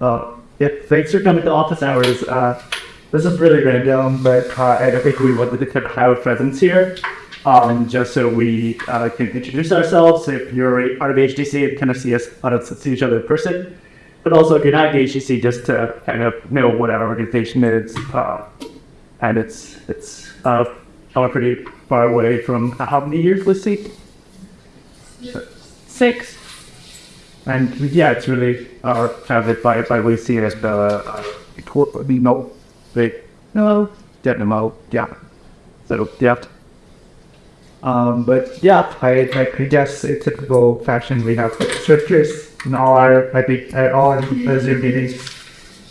Uh, yeah, thanks for coming to office hours. Uh, this is really random, but uh, I think we wanted to have a presence here, um, just so we uh, can introduce ourselves. If you're part of HDC, kind of see us, uh, see each other in person. But also, if you're not HDC, just to kind of know what our organization is. Uh, and it's it's uh, pretty far away from how many years? Let's see, six. And yeah, it's really uh, founded by by Lucy as the uh, you know, the no, dynamo, yeah. So yeah. Um, but yeah, I, like I guess in typical fashion we have like scriptures in all our I think uh, all our Zoom meetings.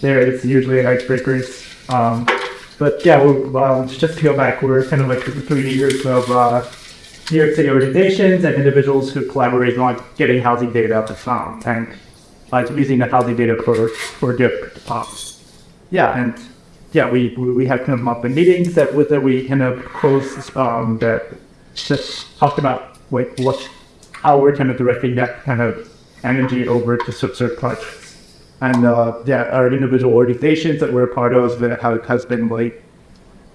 There it's usually icebreakers. Um, but yeah, we uh, just to go back, we're kind of like three years of uh, New York City organizations and individuals who collaborate on getting housing data out the sound and uh, using the housing data for for different topics. Yeah, and yeah, we we had kind of monthly meetings that with that we kind of close um, that just talked about like what how we're kind of directing that kind of energy over to certain projects. And uh, yeah, our individual organizations that we're a part of that have, has been like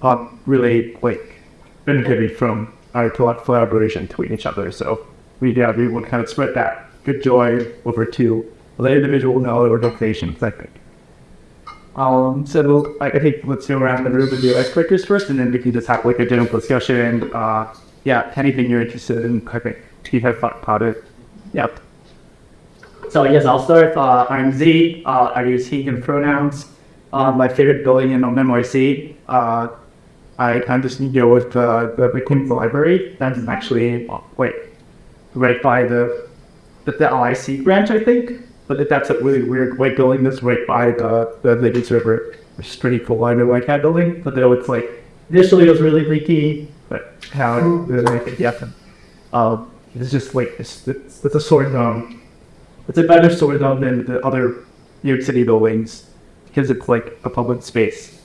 um, really like benefited from our collaboration between each other. So we yeah we would kind of spread that good joy over to the individual and other organizations. I think. Um, so I think let's go around the room and do icebreakers first, and then we can just have like a general discussion. Uh, yeah, anything you're interested in, I think you have thought about it. Yep. So yes, I'll start. Uh, I'm Z. Uh, I use he and pronouns. Uh, my favorite building in NYC. Uh, I kind of deal with uh, the Bitcoin library. That's actually wait, right by the the, the LIC branch, I think. But that's a really weird white building that's right by the the Lady River, which is pretty cool. I know like that building, but though it's like initially it was really leaky, but how it, yeah, um, it's just like it's it's, it's a sort of it's a better sort of than the other New York City buildings because it's like a public space.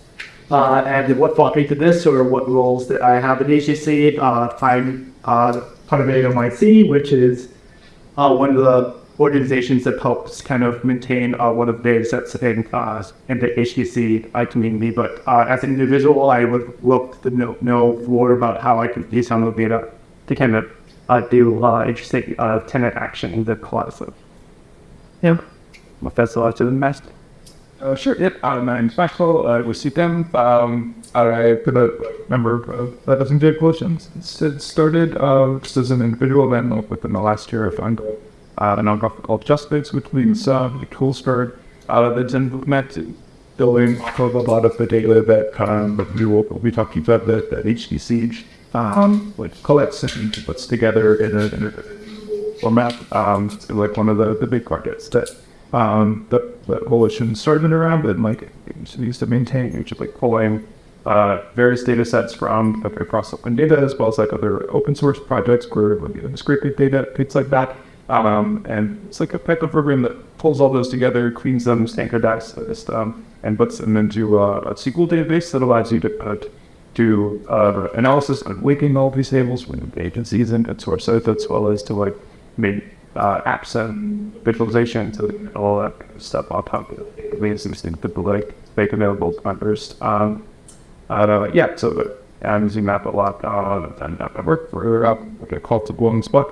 Uh, and what brought me to this, or what roles that I have at HDC, uh, I'm uh, part of AMIC, which is uh, one of the organizations that helps kind of maintain uh, one of the data sets in, uh, in the HDC I community. But uh, as an individual, I would look to know, know more about how I can use some of the data to kind of uh, do uh, interesting uh, tenant action in the class. Yeah. Lot to the master. Uh, sure, yep. I'm in Maxwell uh, with CTM. Um, I put a member of the take questions. It started uh, just as an individual, then within the last year, I found uh, a nonprofit called JustFix, which means uh, started out of the implemented building off of a lot of the data that um, we will be talking about that, that HDC um, which collects and puts together in a, in a format, um, like one of the, the big targets that um, the, the coalition started around, but like used to maintain, which is like pulling uh, various data sets from across open data as well as like other open source projects where like, scraping data, things like that. Um, and it's like a Python program that pulls all those together, cleans them, standardizes them, and puts them into a, a SQL database that allows you to uh, do uh, analysis on linking all these tables when agencies and source as well as to like make uh, apps and visualization to all that kind of stuff on top of it. Means things people like make available to members. Um, uh, yeah, so I'm using that a lot. Uh, and I work for uh, a call to one spot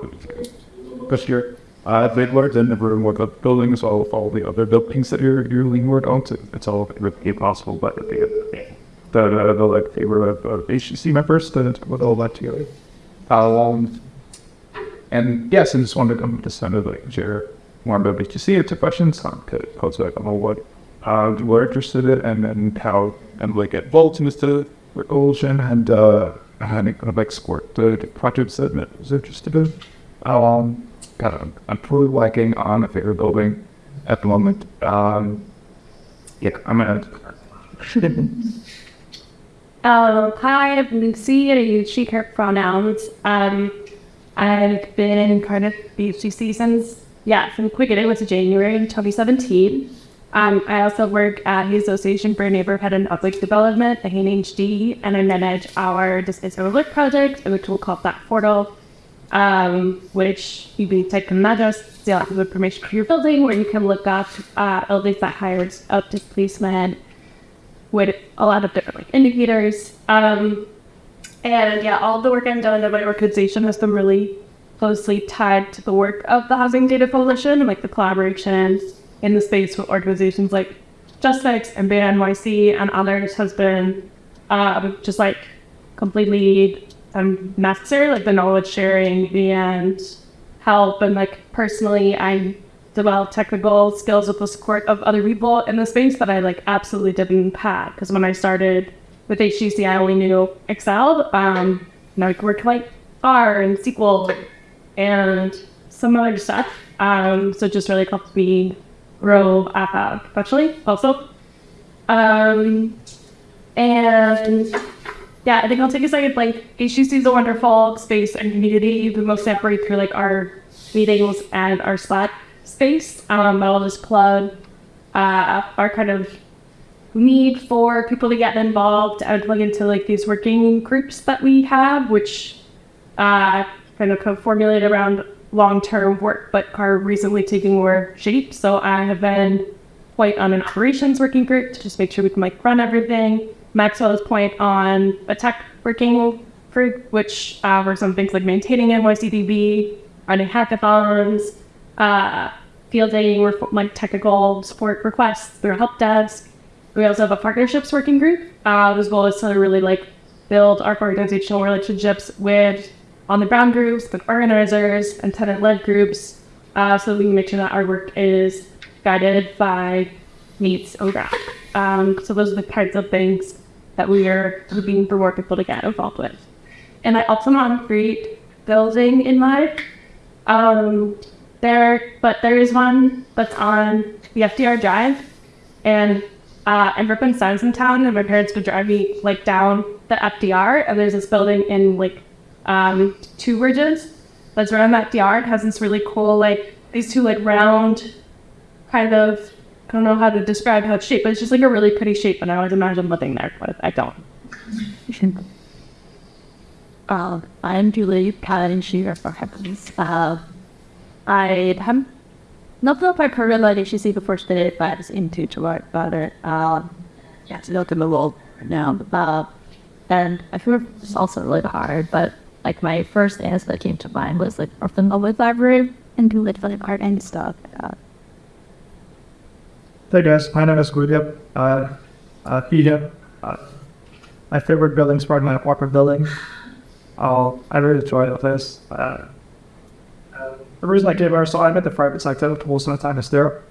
this year. Uh, they've learned in the room with the buildings, all all the other buildings that you're you're leaning work on. So it's all really possible, but the the, the, the like they were of HDC members to put all that together. Um, and yes, I just wanted to come to some of like share more about HDC into questions on codes like on what uh, we're interested in and then how and like get involved in this ocean and uh and kind of export the, the projects I was interested in. Um kind of I'm probably working on a favorite building at the moment. Um yeah, I'm gonna Um, hi, I'm Lucy, and I use she, her pronouns. Um, I've been part of BHDC since, yeah, from quick it was January 2017. Um, I also work at the Association for Neighborhood and Public Development, the HD, and I manage our Displaced Overlook project, which we'll call that portal. um, which you can type in address, a lot of information for your building, where you can look up uh, buildings that hired up displacement with a lot of different like, indicators. Um, and yeah, all the work I've done in my organization has been really closely tied to the work of the Housing Data Coalition, like the collaboration in the space with organizations like JustFix and BetaNYC and others has been um, just like completely um, necessary, like the knowledge sharing and help. And like personally, I developed technical skills with the support of other people in the space that I like absolutely didn't have. Because when I started with HDC, I only knew Excel. Um, and I worked like R and SQL and some other stuff. Um, so just really helped me grow uh, professionally also. Um, and yeah, I think I'll take a second. Like HDC is a wonderful space and community. We most separate through like our meetings and our Slack space. Um, I'll just plug uh, our kind of need for people to get involved and plug into like these working groups that we have, which uh, kind of co-formulate around long-term work, but are recently taking more shape. So I have been quite on an operations working group to just make sure we can like run everything. Maxwell's point on a tech working group, which uh, works on things like maintaining NYCDB, running hackathons, uh, fielding like technical support requests through help desk. We also have a partnerships working group, uh, as well as to really like build our organizational relationships with on the ground groups, with organizers and tenant led groups, uh, so we can make sure that our work is guided by needs on ground. Um, so those are the kinds of things that we are looking for more people to get involved with. And I also want to create building in mind. Um, there, but there is one that's on the FDR Drive, and uh, I'm from Simonstown, Town, and my parents would drive me like down the FDR, and there's this building in like um, two bridges that's around that FDR. It has this really cool like these two like round kind of I don't know how to describe how it's shaped, but it's just like a really pretty shape, and I always imagine living there, but I don't. I'm Julie Palanshire for Heavens. Uh, I have not if I've heard about HDC before today, but it's into about it. Uh, yeah, to look in the world now. Uh, and I feel it's also really hard, but like my first answer that came to mind was like Orphan Public Library and do like art and stuff. Uh, Hey guys, my name is Guido. Uh, uh. Uh, my favorite building is probably my apartment building. Uh, I really enjoy the place. Uh, the reason I came here, so I'm in the private sector, most of the time is there.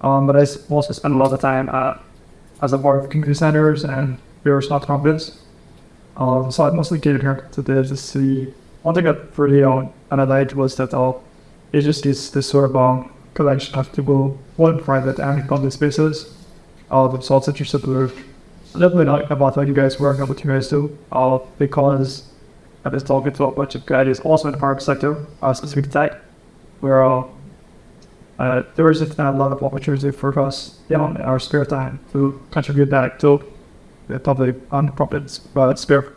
Um, but I also spend a lot of time uh, as a part of community centers and various nonprofits. Um, so I mostly came here to to see. One thing that really uh, and I was that uh, it just is this sort of um, collection of people, one private and public spaces. Uh, so it's interesting to bit like about what you guys work on, what you guys do, uh, because I was talking to a bunch of guys also in the private sector, uh, specific type, where uh, uh, there is a lot of opportunity for us in our spare time to contribute back to the public and profit uh, sphere.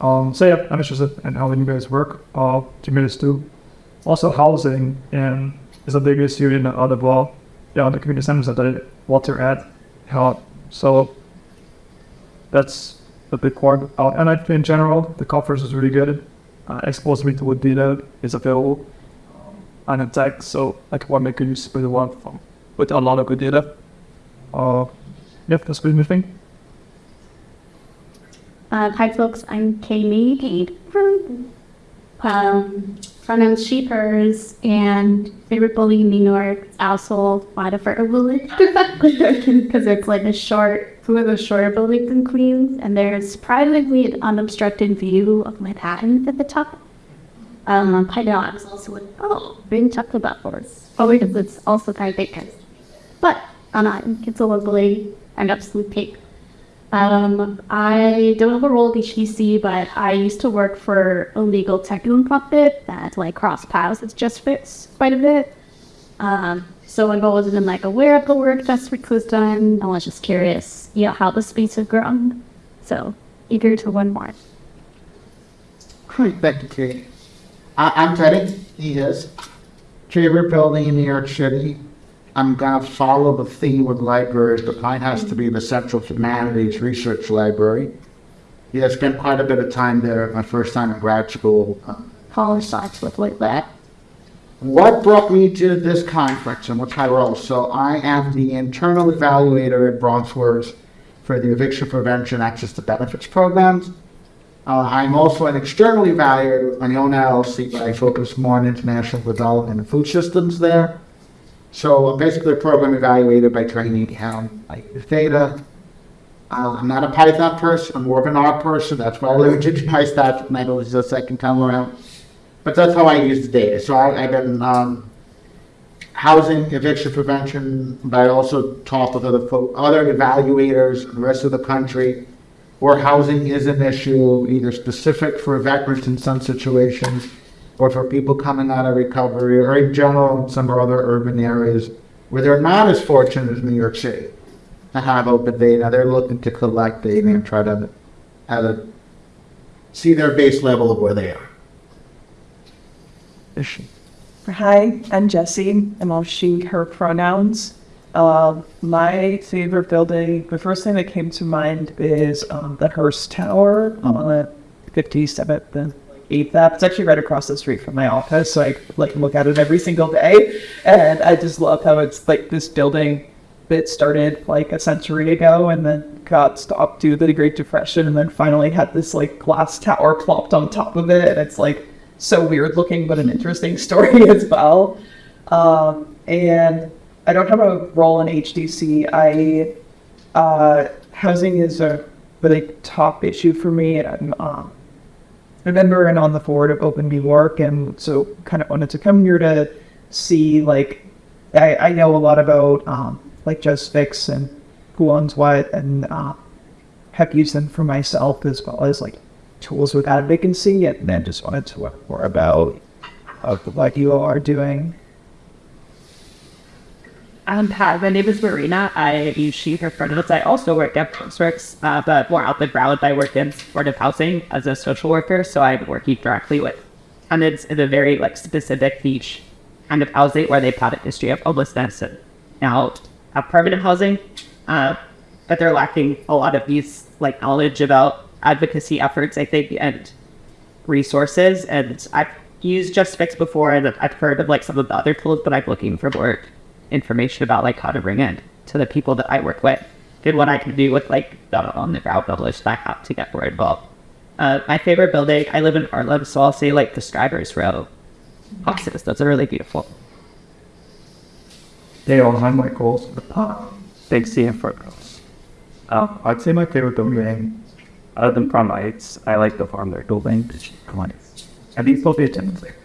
Um, so yeah, I'm interested in how you guys work, uh, communities do. Also housing and is a big issue in the other yeah, the community centers that I water at. So that's a big part. Uh, and I, think in general, the conference is really good. Uh, exposed me to what data is available and in tech, so I can make a use of the one from with a lot of good data. Uh, yep, that's good thing. Uh, hi, folks. I'm Kaylee from um, pronouns she, hers, and favorite bully in New York. Also, want for a bully because it's like a short, two of the shorter buildings in Queens, and there's surprisingly an unobstructed view of Manhattan at the top. Um, was also like, oh, being talked about first. Oh, because it's also kind of big. But I'm not. It's a lovely and absolute peak. Um, I don't have a role at HDC, but I used to work for a legal tech nonprofit that like cross paths with Just Fix quite a bit. Um, so I've always been like aware of the work Fix was done. I was just curious, you know, how the space has grown. So eager to learn more. Hi, back to Kate. I, I'm Teddy. He is. Favorite building in New York City. I'm gonna follow the theme with libraries, but mine has to be the Central Humanities Research Library. Yeah, I spent quite a bit of time there. My first time in grad school. College sites with like that. What brought me to this conference and what's my role? So I am the internal evaluator at BronxWorks for the eviction prevention access to benefits programs. Uh, I'm also an externally evaluator with my own LLC, but I focus more on international development and food systems there. So I'm basically a program evaluator by training. Um, use data. Uh, I'm not a Python person. I'm more of an R person. That's why I limited my stats when I was the second time around. But that's how I use the data. So I, I've been um, housing eviction prevention, but I also talk with other other evaluators in the rest of the country where housing is an issue, either specific for veterans in some situations, or for people coming out of recovery, or in general in some other urban areas where they're not as fortunate as New York City to have open data. They're looking to collect data and try to have a, see their base level of where they are. Hi, I'm Jessie. I'm all she, her pronouns. Um, my favorite building, the first thing that came to mind is um, the Hearst Tower on 57th and 8th Ave. It's actually right across the street from my office, so I like look at it every single day. And I just love how it's like this building that started like a century ago and then got stopped due to the Great Depression and then finally had this like glass tower plopped on top of it. And it's like so weird looking, but an interesting story as well. Um, and I don't have a role in HDC. I uh, housing is a really top issue for me. I'm um, a member and on the board of Open New York, and so kind of wanted to come here to see like I, I know a lot about um, like Just Fix and who owns what, and uh, have used them for myself as well as like tools without vacancy, and then just wanted to learn more about uh, what you all are doing. Um, hi, my name is Marina. I use she, her pronouns. I also work at BronxWorks, uh, but more out the ground. I work in supportive housing as a social worker, so I'm working directly with tenants in a very like specific niche kind of housing where they've had a history of homelessness and now have permanent housing, uh, but they're lacking a lot of these like knowledge about advocacy efforts, I think, and resources. And I've used Just Fix before, and I've heard of like some of the other tools, but I'm looking for more information about like how to bring in to the people that I work with and what I can do with like the on the ground knowledge that I have to get more involved. Uh, my favorite building, I live in Harlem, so I'll say like the Strivers' Row. Hospice, that's a really beautiful. Dale, I'm Michael. Big CF girls. Uh, I'd say my favorite building, other than Prom Heights, I like the farm they're building. Come on. And these both be attendance there.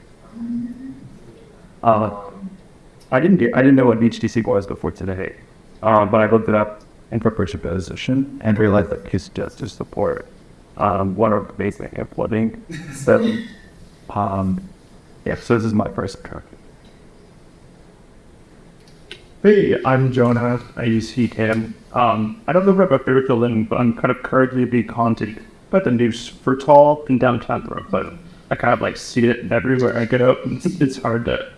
Uh, I didn't get, I didn't know what HDC was before today, um, but I looked it up in preparation for position and realized that it's just to support um, one of the basic and flooding. So, um, yeah, so this is my first introduction. Hey, I'm Jonah. I use Heatham. Um, I don't know about building, but I'm kind of currently being haunted by the news for tall in downtown Brooklyn. I kind of like see it everywhere I go. It's, it's hard to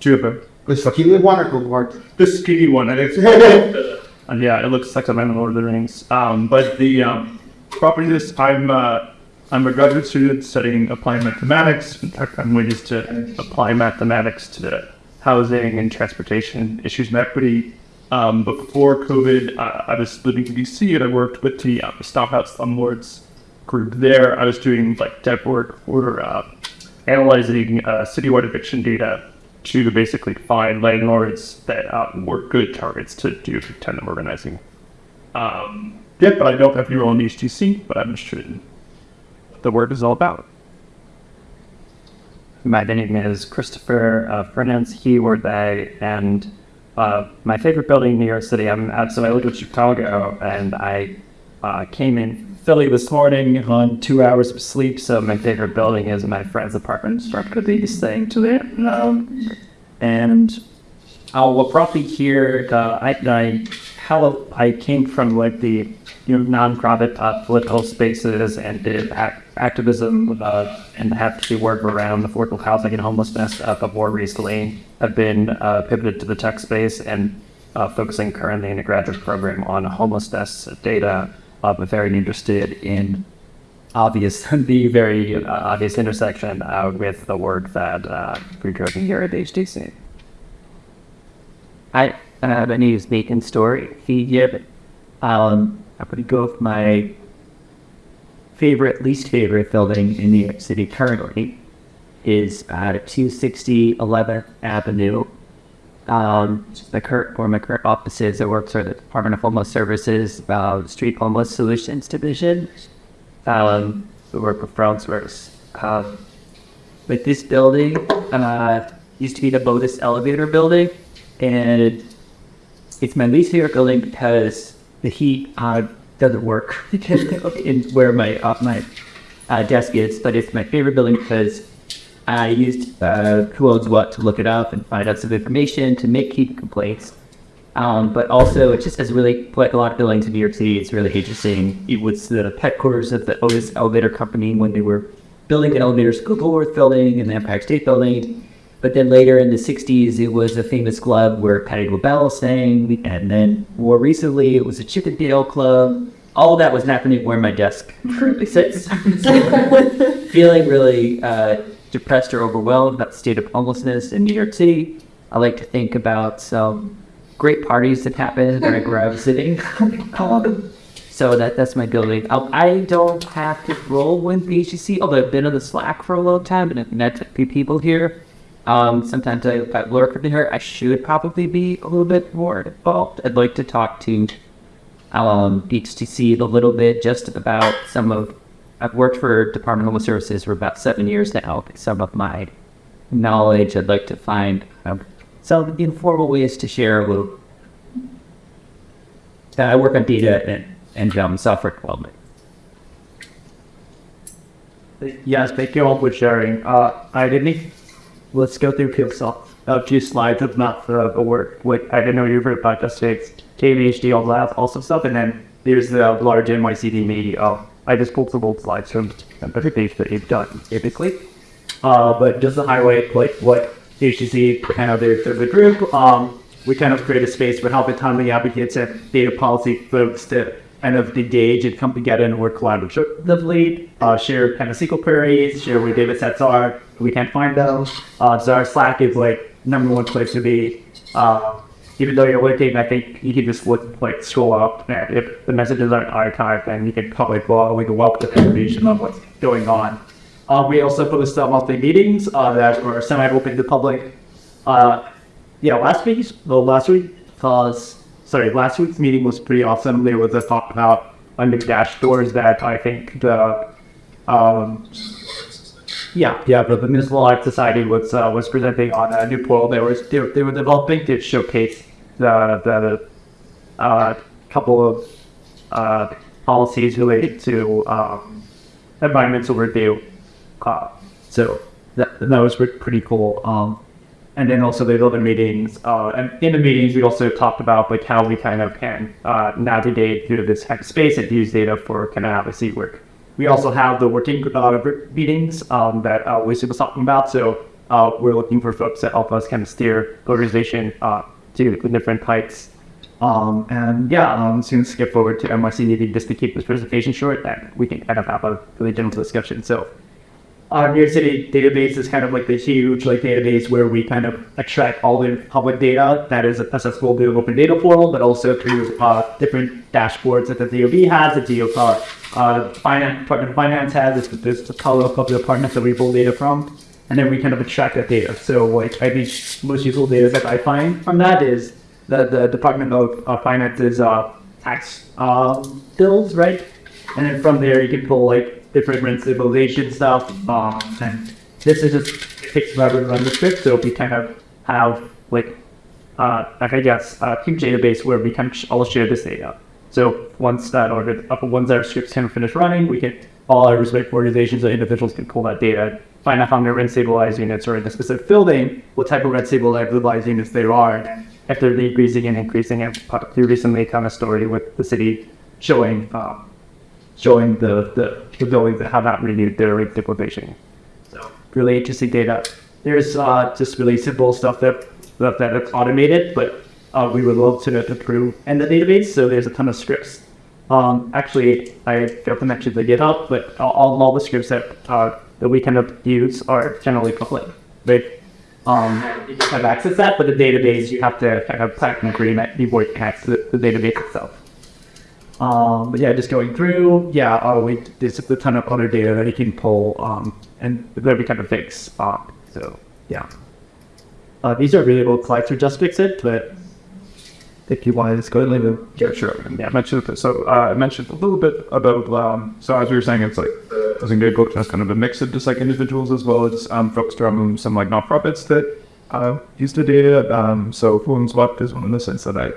do it. This Kiwi one or word? This skinny one, and it's and yeah, it looks like a man in Lord of the Rings. Um, but the um, property this I'm uh, I'm a graduate student studying applied mathematics. In fact, I'm ways to apply mathematics to the housing and transportation issues and equity. Um, but before COVID, uh, I was living in DC and I worked with the uh, Stomp Out Slumlords group there. I was doing like dev work for uh, analyzing uh, citywide eviction data to basically find landlords that um, were good targets to do tenant organizing. Um, yeah, but I don't have your own HDC, but I'm interested in what the work is all about. My name is Christopher, uh, pronouns he or they, and uh, my favorite building in New York City. I'm so I lived in Chicago, and I uh, came in Philly this morning on two hours of sleep. So my favorite building is my friend's apartment. So I'm be staying to um, and I will probably hear. Uh, I, I how I came from like the you know nonprofit uh, political spaces and did act activism uh, and advocacy work around affordable housing and homelessness, uh, but more recently have been uh, pivoted to the tech space and uh, focusing currently in a graduate program on homelessness data, uh, but very interested in obvious, the very uh, obvious intersection uh, with the work that uh, we're doing here at HDC. Hi, uh, my name is Nathan Story. Here, um, I'm going to go with my favorite, least favorite building in New York City currently is at 260 11th Avenue. Um, the current, my current office is. I work for the Department of Homeless Services, uh, Street Homeless Solutions Division. Um, we work with BronxWorks. Um, but this building uh, used to be the Otis Elevator building, and it's my least favorite building because the heat uh, doesn't work in where my uh, my uh, desk is. But it's my favorite building because I used uh, who owns what to look it up and find out some information to make heat complaints. Um, but also, it just has really, like a lot of buildings in New York City, it's really interesting. It was the headquarters of the Otis Elevator Company when they were building the elevators, Woolworth Building and the Empire State Building. But then later in the 60s, it was a famous club where Patti LaBelle sang. And then more recently, it was a Chippendale club. All of that was happening where my desk currently sits. Feeling really uh, depressed or overwhelmed about the state of homelessness in New York City. I like to think about some great parties that happened where I was sitting. So that that's my building. I, I don't have to roll with BGC, although I've been on the Slack for a long time and I've met a few people here. Um, sometimes I, if I lurk in here, I should probably be a little bit more involved. I'd like to talk to um, a little bit just about some of. I've worked for Department of Homeless Services for about seven years now. Some of my knowledge, I'd like to find um, some informal ways to share a little. Uh, I work on data and and um, software development. Yes, thank you all for sharing. Uh, I didn't. Let's go through Pixel. A few slides of not the work. I didn't know you were about just six KVHD all that also stuff, and then there's the large NYCD media. I just pulled some old slides from the page that you've done typically. Uh, but just to highlight like what HDC kind of their, their group, um, we kind of create a space for helping autonomy advocates and data policy folks to kind of engage and come together and work collaboratively, uh, share kind of SQL queries, share where data sets are. We can't find them. Uh, so our Slack is like number one place to be. Uh, even though you're working, I think you can just look, like scroll up, and if the messages aren't archived, then you can probably follow we can welcome the information on what's going on. Uh, we also post uh, monthly meetings uh, that are semi-open to the public. Uh, yeah, last week, well, last week, cause sorry, last week's meeting was pretty awesome. There was a talk about under dash doors that I think the um, yeah, yeah, but the Municipal Art Society was uh, was presenting on a new portal they were they, they were developing to showcase the the uh, couple of uh, policies related to um, environmental review. Uh, so that that was pretty cool. Um, and then also the other meetings. Uh, and in the meetings, we also talked about like how we kind of can uh, navigate through this space and use data for kind of advocacy work. We also have the working uh, meetings um, that uh, Lucy was talking about. So we're looking for folks that help us kind of steer the organization to different heights. Um, and yeah, um, soon skip forward to NYCDB just to keep this presentation short, and we can kind of have a really general discussion. So our New York City database is kind of like the huge like database where we kind of extract all the public data that is accessible to open data portal, but also through uh, different dashboards that the DOB has, the DOB, uh, finance, Department of Finance has, this, this a color of the departments that we pull data from, and then we kind of extract that data. So like I think most useful data that I find from that is the, the Department of uh, Finance's uh, tax um, bills, right? And then from there you can pull like different rent stuff. Um, and this is just takes forever to run the script, so we kind of have like uh, like I guess a huge database where we can all share this data. So once that order, uh, once our scripts of finish running, we can all our respective organizations or individuals can pull that data, find out how many red stabilized units are in a specific building, what type of red stabilized units there are, if they're decreasing and increasing. And recently, kind of story with the city showing um, showing the, the, the buildings that have not renewed their rate stabilization. So really interesting data. There's uh, just really simple stuff that that, that is automated, but uh, we would love to improve in the database. So there's a ton of scripts. Um, actually, I failed to mention the GitHub, but all, all the scripts that uh, that we of use are generally public. Right? Um, you have access to that, but the database you have to kind of sign an agreement before you can access the, the database itself. Um, but yeah, just going through, yeah, uh, we, there's a ton of other data that you can pull, um, and that we kind of fix. Uh, so yeah, uh, these are really old slides for just fix it, but if you want to go and leave. Yeah, sure. Yeah, mentioned. So uh, I mentioned a little bit about. Um, so as we were saying, it's like I think Good Book has kind of a mix of just like individuals as well as um, folks from some like nonprofits that uh, use the data. Um, so Phone Swap is one of the sites that I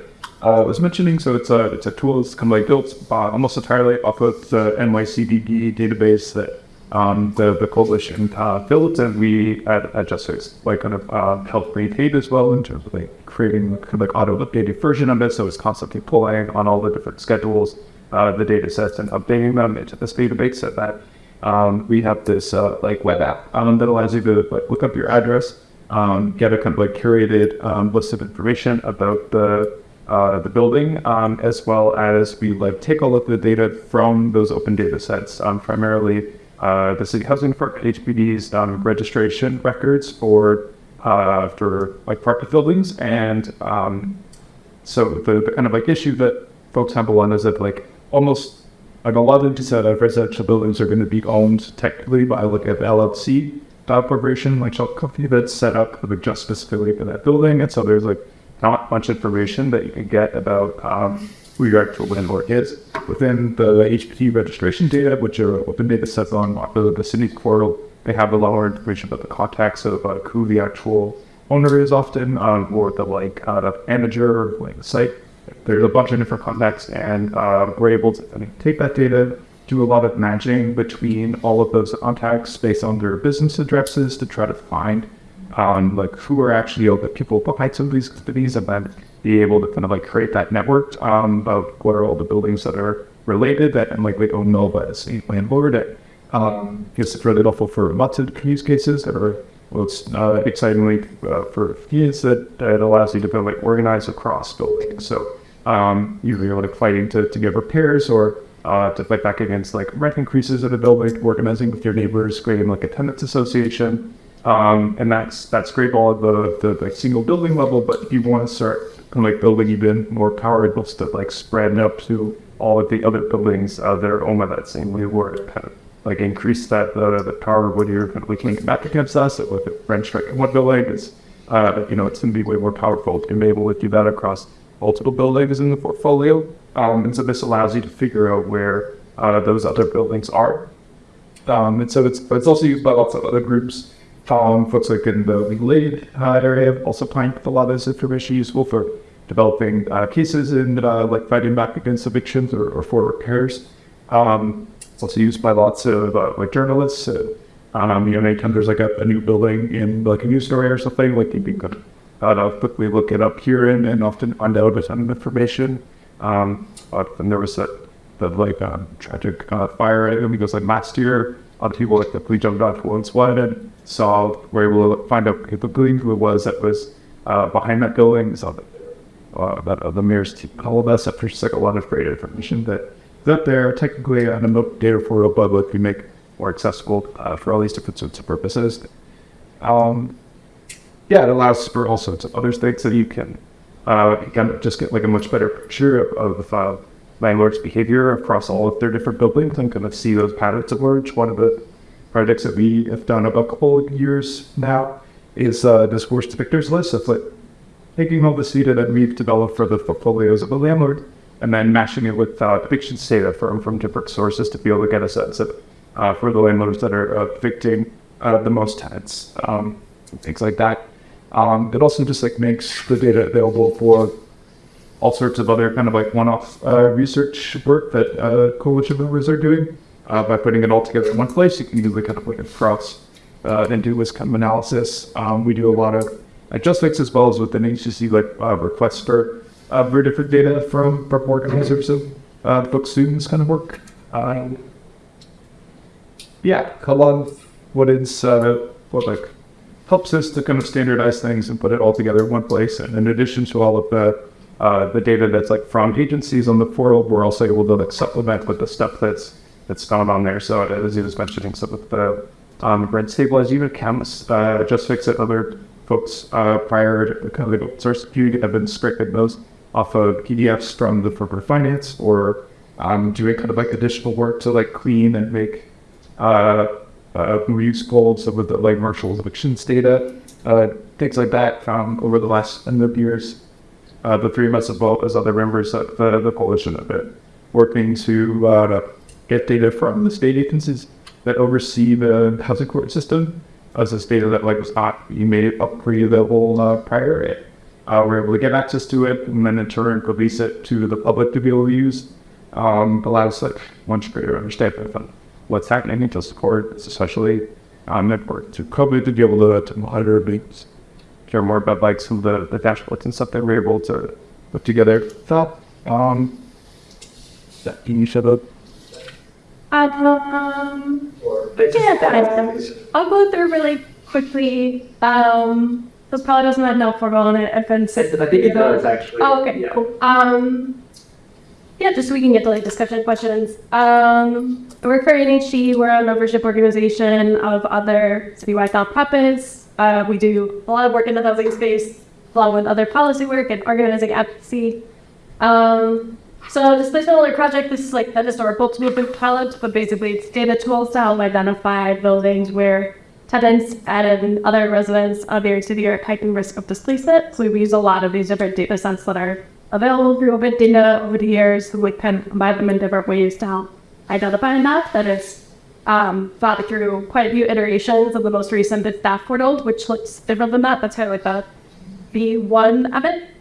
uh, was mentioning. So it's a it's a tool that's kind of like built uh, almost entirely off of the NYCDB database that um, the the coalition uh, built, and we at, at JustFix like kind of uh, helped maintain as well in terms of like creating kind of like auto updated version of it. So it's constantly pulling on all the different schedules, uh, the data sets, and updating them into this database. So that um, we have this uh, like web app um, that allows you to like look up your address, um, get a kind of like curated um, list of information about the uh, the building, um, as well as we like take all of the data from those open data sets, primarily uh, the city housing for HPD's um, registration records for uh, for like apartment buildings, and um, so the, kind of like issue that folks have one is that like almost like a lot of these uh, residential buildings are going to be owned technically by like an LLC corporation, like a company that's set up like just specifically for that building, and so there's like not much information that you can get about um, who your actual landlord is within the HPD registration data, which are open data sets on the, city's portal. They have a lot more information about the contacts of uh, who the actual owner is often, um, or the like uh, manager or like the site. There's a bunch of different contacts, and uh, we're able to take that data, do a lot of matching between all of those contacts based on their business addresses to try to find um, like who are actually the people behind some of these companies, and then be able to kind of like create that network um, what are all the buildings that are related that and like we know but as a landlord. That, um, it's really helpful for lots of use cases that are well, it's uh, excitingly uh, for kids that it allows you to kind of like organize across buildings. So um, you're like fighting to, to get repairs or uh, to fight back against like rent increases at a building, organizing with your neighbors, creating like a tenants association. Um, and that's that's great all at the, the, the single building level, but if you want to start like building even more power, to like spread up to all of the other buildings uh, that are owned by that same landlord. Kind of like increase that uh, the power when you're linking back against us with the in one building is uh, you know it's going to be way more powerful to be able to do that across multiple buildings in the portfolio. Um, and so this allows you to figure out where uh, those other buildings are. Um, and so it's it's also used by lots of other groups um, folks like in the legal aid uh, area also find a lot of this information useful for developing uh, cases and uh, like fighting back against evictions or, or for repairs. Um, it's also used by lots of uh, like journalists. Um, you know, anytime there's like a, a, new building in like a news story or something, like you can uh, quickly look it up here and, and often find out a ton of information. Um, there was that the like um, tragic uh, fire. I think it was like last year. A lot of people like quickly jumped onto one slide and saw were able to find out who the building was that was uh, behind that building. Saw that that uh, the mayor's team called us after just like a lot of great information that that they're technically on a data portal, but what we make more accessible uh, for all these different sorts of purposes. Um, yeah, it allows for all sorts of other things that you can uh, you can just get like a much better picture of, of the file landlord's behavior across all of their different buildings and kind of see those patterns emerge. One of the projects that we have done about a couple of years now is uh, this worst victors list of like taking all this data that we've developed for the portfolios of the landlord and then mashing it with uh, evictions data from, from different sources to be able to get a sense of uh, for the landlords that are uh, evicting uh, the most tenants, um, things like that. Um, it also just like makes the data available for all sorts of other kind of like one-off uh, research work that uh, coalition members are doing by putting it all together in one place. You can easily kind of look across uh, and do this kind of analysis. Um, we do a lot of adjustments as well as within HDC, like uh, for uh, very different data from, from organizers of uh, book students kind of work. Um, yeah, of what is uh, what like helps us to kind of standardize things and put it all together in one place. And in addition to all of the uh, the data that's like from agencies on the portal, we're also able to like supplement with the stuff that's that's found on there. So as he was mentioning, some of the um, rent stabilization accounts, uh, just fix it. Other folks uh, prior to kind of open source community have been scraping those off of PDFs from the corporate finance or um, doing kind of like additional work to like clean and make uh, uh, useful some of the like Marshall evictions data, uh, things like that found over the last number of years. Uh, the three of us, as well as other members of the, the coalition, have been working to uh, get data from the state agencies that oversee the housing court system. As this data that like was not being made up pre available uh, prior, it, uh, we're able to get access to it and then in turn release it to the public to be able to use. Um, allows like much greater understanding of what's happening to support, especially um, network to COVID to be able to, to monitor things, care more about like some of the, the dashboards and stuff that we're able to put together. So, um, that can you shut up? Um, yeah, guys, I'll go through really quickly. Um, this probably doesn't have no formal on it. I've been I think it does actually. Oh, okay, Yeah. cool. Um, yeah, just so we can get to like discussion questions. Um, I work for NHG. We're a membership organization of other citywide nonprofits. Uh, we do a lot of work in the housing space, along with other policy work and organizing advocacy. Um, so displacement alert project, this is like the historical movement pilot, but basically it's data tools to help identify buildings where tenants and other residents of New York City are at heightened risk of displacement. So we use a lot of these different data sets that are available through open data over the years. So We can combine them in different ways to help identify that. That is um, thought through quite a few iterations of the most recent staff portal, which looks different than that. That's kind of like the V1 of it.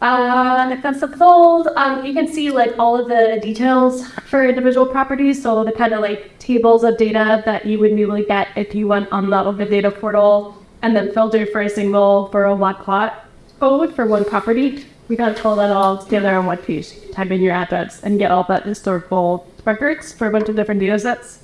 Uh, if that's fold, um, you can see like all of the details for individual properties. So the kind of like tables of data that you would usually get if you went on the open data portal and then filter for a single borough block lot code for one property. We kind of pull that all together on one page. Type in your address and get all that historical records for a bunch of different data sets.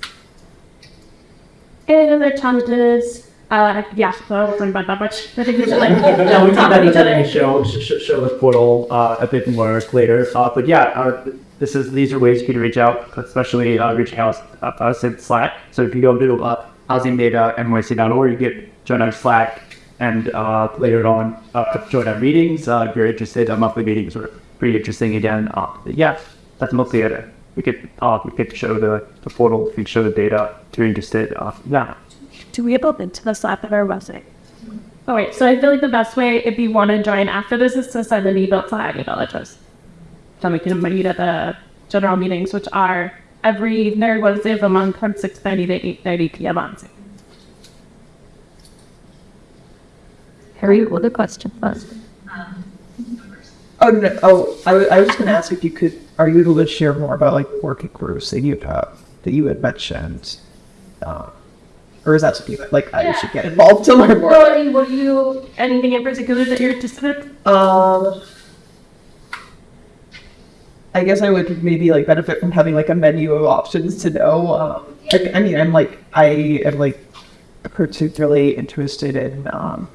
And other challenges, uh, yeah, so I wasn't about that much. I think we should like no, we talk about each other and show show, show the portal uh, a bit more later. Uh, but yeah, uh, this is these are ways you can reach out, especially uh, reaching out uh, us in Slack. So if you go to uh, housing data NYC.org, you get join our Slack, and uh, later on uh, join our meetings. Uh, if you're interested, our monthly meetings are pretty interesting again. Uh, yeah, that's mostly it. We could uh, we could show the, the portal, we could show the data if you're interested. Uh, yeah. Do we have a link to the Slack of our website? Oh wait, so I feel like the best way if you want to join after this is to send an email to our email address. Then we can meet at the general meetings, which are every third Wednesday of the month from 6.30 to 8.30 p.m. on Zoom. Harry, what a question first. Oh no! Oh, I, wa- I was going to ask if you could. Are you able to share more about like working groups that you have that you had mentioned, uh, or is that something that like I should get involved to learn more? Well, I mean, what do you, anything in particular that you're interested in? Um, I guess I would maybe like benefit from having like a menu of options to know. Um, I, I mean, I'm like I am like particularly interested in um,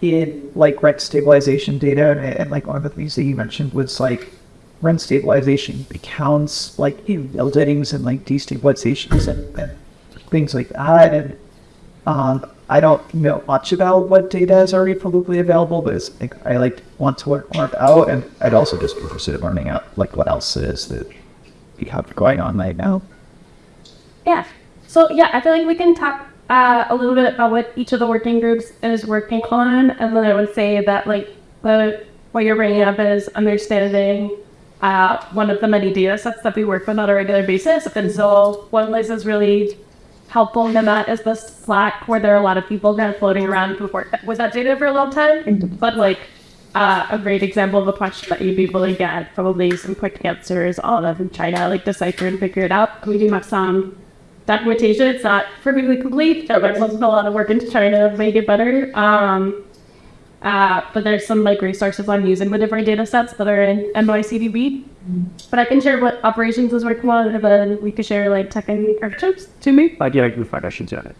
in like rent stabilization data, and, and like one of the things that you mentioned was like rent stabilization accounts, like in buildings and like destabilizations and, and things like that, and um, I don't know much about what data is already publicly available, but it's, like, I like want to learn more about, and I'd also just be interested in learning out like what else is that you have going on right now. Yeah. So yeah, I feel like we can talk uh, a little bit about what each of the working groups is working on, and then I would say that like the what you're bringing up is understanding uh, one of the many data sets that we work with on a regular basis. And so one place is really helpful in that is the Slack, where there are a lot of people kind of floating around who've worked with that data for a long time. But like uh, a great example of a question that you'd be able to get probably some quick answers all of in China, like decipher and figure it out. We do have some documentation. It's not perfectly complete. There's a lot of work into trying to make it better. Um, Uh, but there's some like resources on using the different data sets that are in NYCDB. But I can share what operations is working on, and then we could share like tech and to me. Like, yeah, I can find I should do it.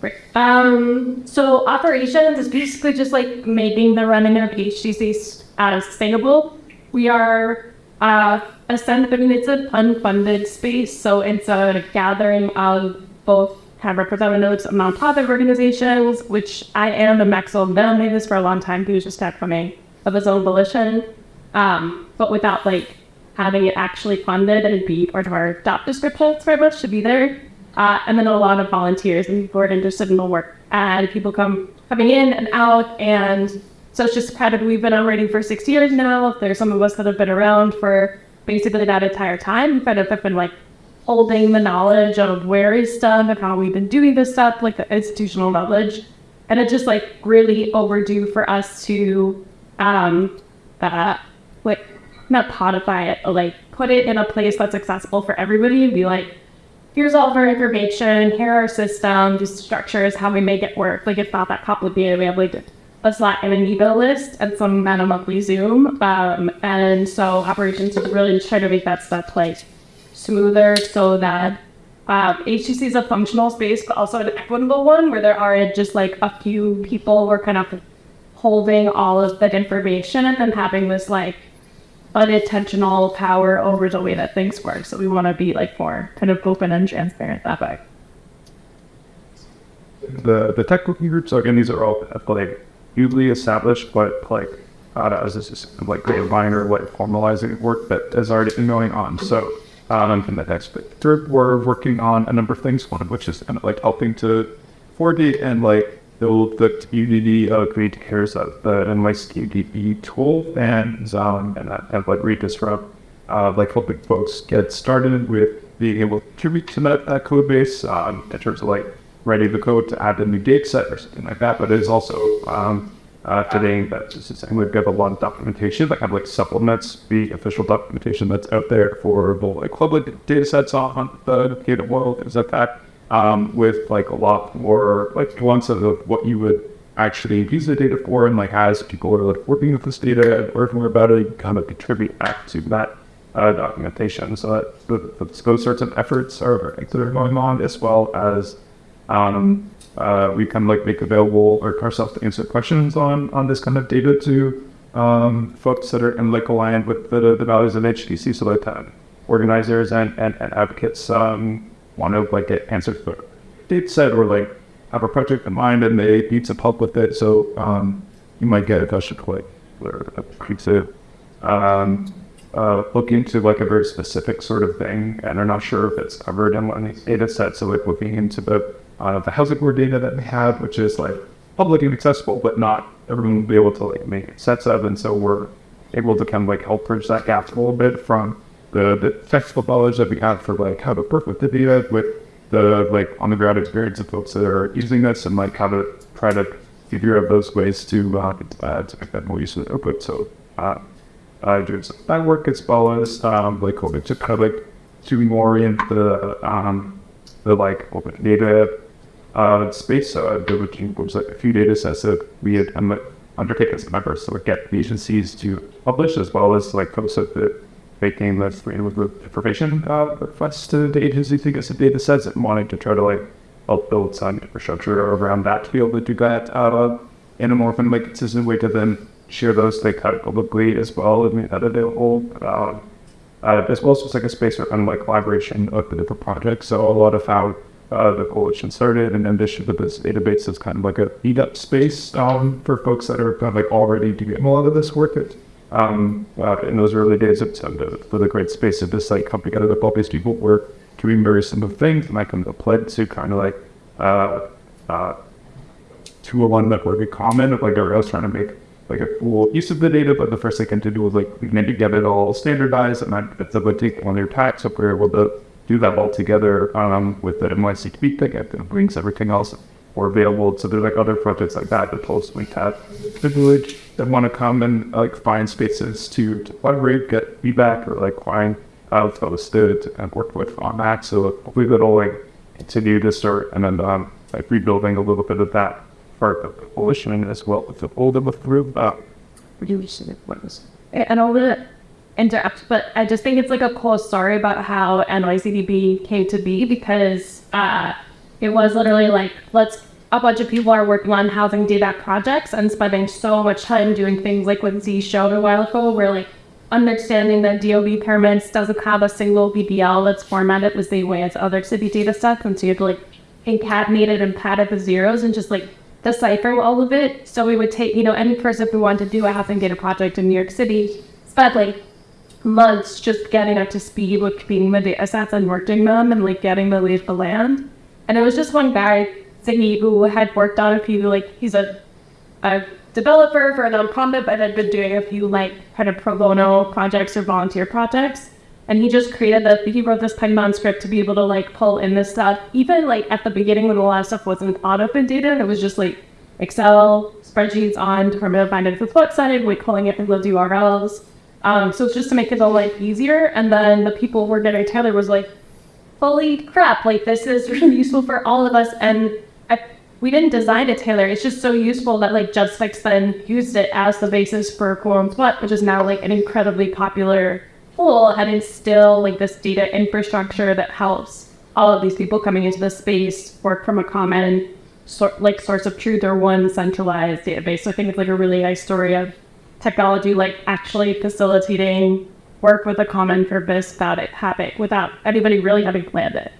Right. Um, so operations is basically just like making the running of HDC uh, sustainable. We are uh, essentially, I mean, it's an unfunded space, so it's a gathering of both of representatives of nonprofit organizations, which I am, and Maxwell Bell made this for a long time. He was just not coming of his own volition, um, but without like having it actually funded and be part of our job descriptions very much to be there. Uh, and then a lot of volunteers and people are interested in the work. And people come coming in and out. And so it's just kind of, we've been operating for six years now. There's some of us that have been around for basically that entire time. Kind of have been like holding the knowledge of where is stuff and how we've been doing this stuff, like the institutional knowledge. And it's just like really overdue for us to, um, uh, like, not codify it, but like put it in a place that's accessible for everybody and be like, here's all of our information, here are our systems, structures, how we make it work. Like it's not that complicated. We have like a Slack and an email list and some man a monthly Zoom. Um, and so operations is really trying to make that stuff like smoother so that um, HDC is a functional space, but also an equitable one where there aren't just like a few people who are kind of holding all of that information and then having this like unintentional power over the way that things work. So we want to be like more kind of open and transparent that way. the the tech working groups. Again, these are all like newly established, but like uh, as this is like great minor like formalizing work that has already been going on. So um, in the next bit, third, we're working on a number of things. One of which is kind of like helping to coordinate and like build the community of create cares of the NYCDB tool and um, and of like redisrupt uh, like helping folks get started with being able to contribute to that, that code base um, in terms of like writing the code to add a new data set or something like that. But it is also um, uh, fitting that just the same we've got a lot of documentation that kind of like supplements the official documentation that's out there for the public data sets on the data world, things like that. Um, with like a lot more like nuances of what you would actually use the data for and like as people are like working with this data and learn more about it, you kind of contribute back to that uh, documentation. So that the, the, those sorts of efforts are that are going on as well as um, uh, we of like make available our ourselves to answer questions on on this kind of data to um, folks that are in like aligned with the, the values of HDC. So that uh, organizers and, and, and advocates um, want to like get answers for data set or like have a project in mind and they need some help with it. So um, you might get a question like or to um, uh, look into like a very specific sort of thing and are not sure if it's covered in one of these data sets. So like looking into the uh, the housing board data that we have, which is like public and accessible, but not everyone will be able to like make sense of. And so we're able to kind of like help bridge that gap a little bit from the, the technical knowledge that we have for like how to work with the data with the like on the ground experience of folks that are using this and like how to try to figure out those ways to uh, uh, to make that more useful output. So uh, uh, doing some that work as well as um, like hoping to of like to orient the um, the like open data uh, space. Uh, was like a few data sets that we had um, undertaken as members. So we get the agencies to publish as well as like post up the making the freedom of information uh, requests to the agency to get some data sets and wanting to try to like help build some infrastructure around that to be able to do that uh, in a more like consistent way to then share those like kind publicly as well and make that available. Uh, uh, as well as just like a space for kind of like collaboration of the different projects. So a lot of how uh, the coalition started and ambition of this database is kind of like a meetup space um, for folks that are kind of like already doing a lot of this work. It, um, uh, in those early days of September, for the great space of this like come together with all these people were doing very simple things and I come to play to kind of like uh, uh, two or one network common of like everyone else trying to make like a cool use of the data, but the first thing to do was like we need to get it all standardized and that it's to take on if we're able to do that all together um, with the NYCDB ticket and brings everything else more available. So there's like other projects like that that also link have the village that want to come and like find spaces to, collaborate, get feedback or like find folks to, to kind of work with on that. So hopefully that'll like continue to start and then um, like rebuilding a little bit of that part of the coalition as well with the older group. Uh, and all the interact but i just think it's like a cool story about how nycdb came to be because uh it was literally like let's a bunch of people are working on housing data projects and spending so much time doing things like what z showed a while ago where like understanding that dob permits doesn't have a single bbl that's formatted the same way as other city data stuff and so you have to like concatenate it and pad it the zeros and just like decipher all of it. So we would take, you know, any person who wanted to do a housing data project in New York City spent like months just getting up to speed with cleaning the data sets and working them and like getting the lay of the land. And it was just one guy, Ziggy, who had worked on a few, like he's a, a developer for a nonprofit, but had been doing a few like kind of pro bono projects or volunteer projects. And he just created the, he wrote this Python script to be able to like pull in this stuff. Even like at the beginning when a lot of stuff wasn't on open data, it was just like Excel spreadsheets on to find it with website, like pulling it from those URLs. Um, so it's just to make it all like easier. And then the people who were getting Taylor was like, holy crap, like this is really useful for all of us. And I, we didn't design it Taylor. It's just so useful that like JustFix then used it as the basis for Who Owns What, which is now like an incredibly popular tool and instill like this data infrastructure that helps all of these people coming into the space work from a common sort like source of truth or one centralized database. So I think it's like a really nice story of technology like actually facilitating work with a common purpose without it having without anybody really having planned it.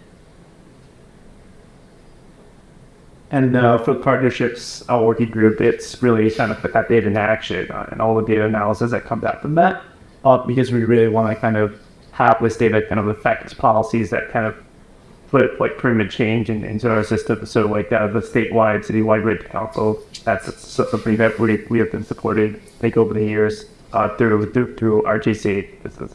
And uh, for partnerships, our working group, it's really kind of put that data in action uh, and all the data analysis that comes out from that uh, because we really want to kind of have this data kind of affect policies that kind of put like permanent change in, into our system. So like uh, the statewide, citywide rate council, that's something that we, we have been supported like over the years uh, through, through through RGC. This is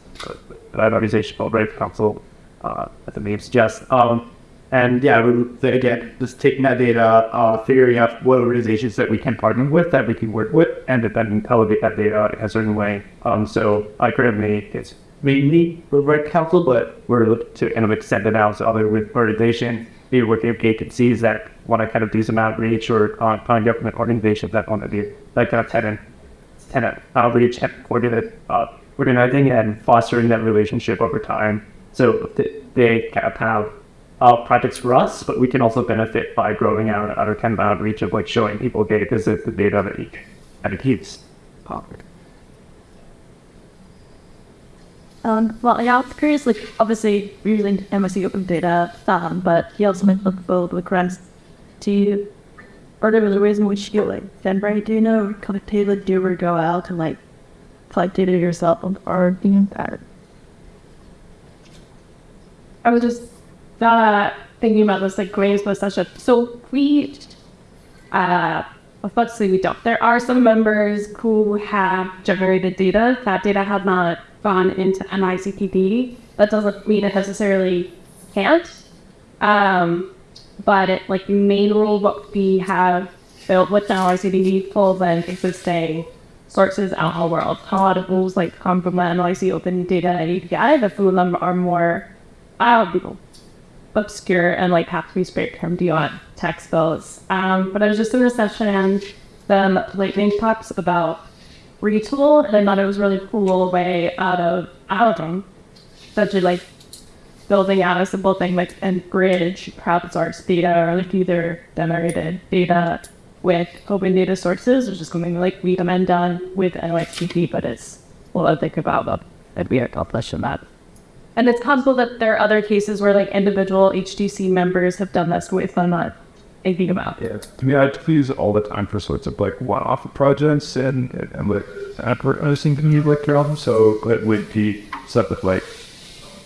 an organization called Rate Council, uh, as the name suggests. Um, and yeah, we, again, just taking that data, uh, figuring out what organizations that we can partner with, that we can work with, and then elevate that data in a certain way. Um, so I currently, it's mainly with Red Council, but we're looking to kind of extend it out to other organizations, maybe working with agencies that want to kind of do some outreach or uh, non-government organizations that want to do like kind of tenant, tenant outreach and uh, organizing and fostering that relationship over time. So they kind of have uh, projects for us, but we can also benefit by growing out our kind of outreach of like showing people, okay, this is the data that you it keeps. Um, well, yeah, I was curious, like, obviously, we're using NYC Open Data, um, but he also might look for the grants to, or there was a reason which you, like, Denver, do you know, kind Taylor, do you ever go out and, like, collect data yourself or anything that? I was just uh, thinking about this, like, Graves was such a, so we, uh, unfortunately we don't. There are some members who have generated data. That data has not gone into NYCDB. That doesn't mean it necessarily can't. Um, but it, like the main rule what we have built with NYCDB pulls in existing sources out in the world. A lot of rules like come from the NYC Open Data API, but some of them are more um, obscure and like have to be scraped from beyond text bills. Um, but I was just in a session and then Lightning talks about retool, and I thought it was really cool way out of Alton, essentially like building out a simple thing like and bridge crowdsourced data or like either generated data with open data sources, which is something like we recommend done with NYCDB, but it's well I think about that that we accomplish in that. And it's possible that there are other cases where like individual HDC members have done this with and not anything about. Yeah, to me, I use it all the time for sorts of like one-off projects and and like advertising the new like your album. So it would be stuff with like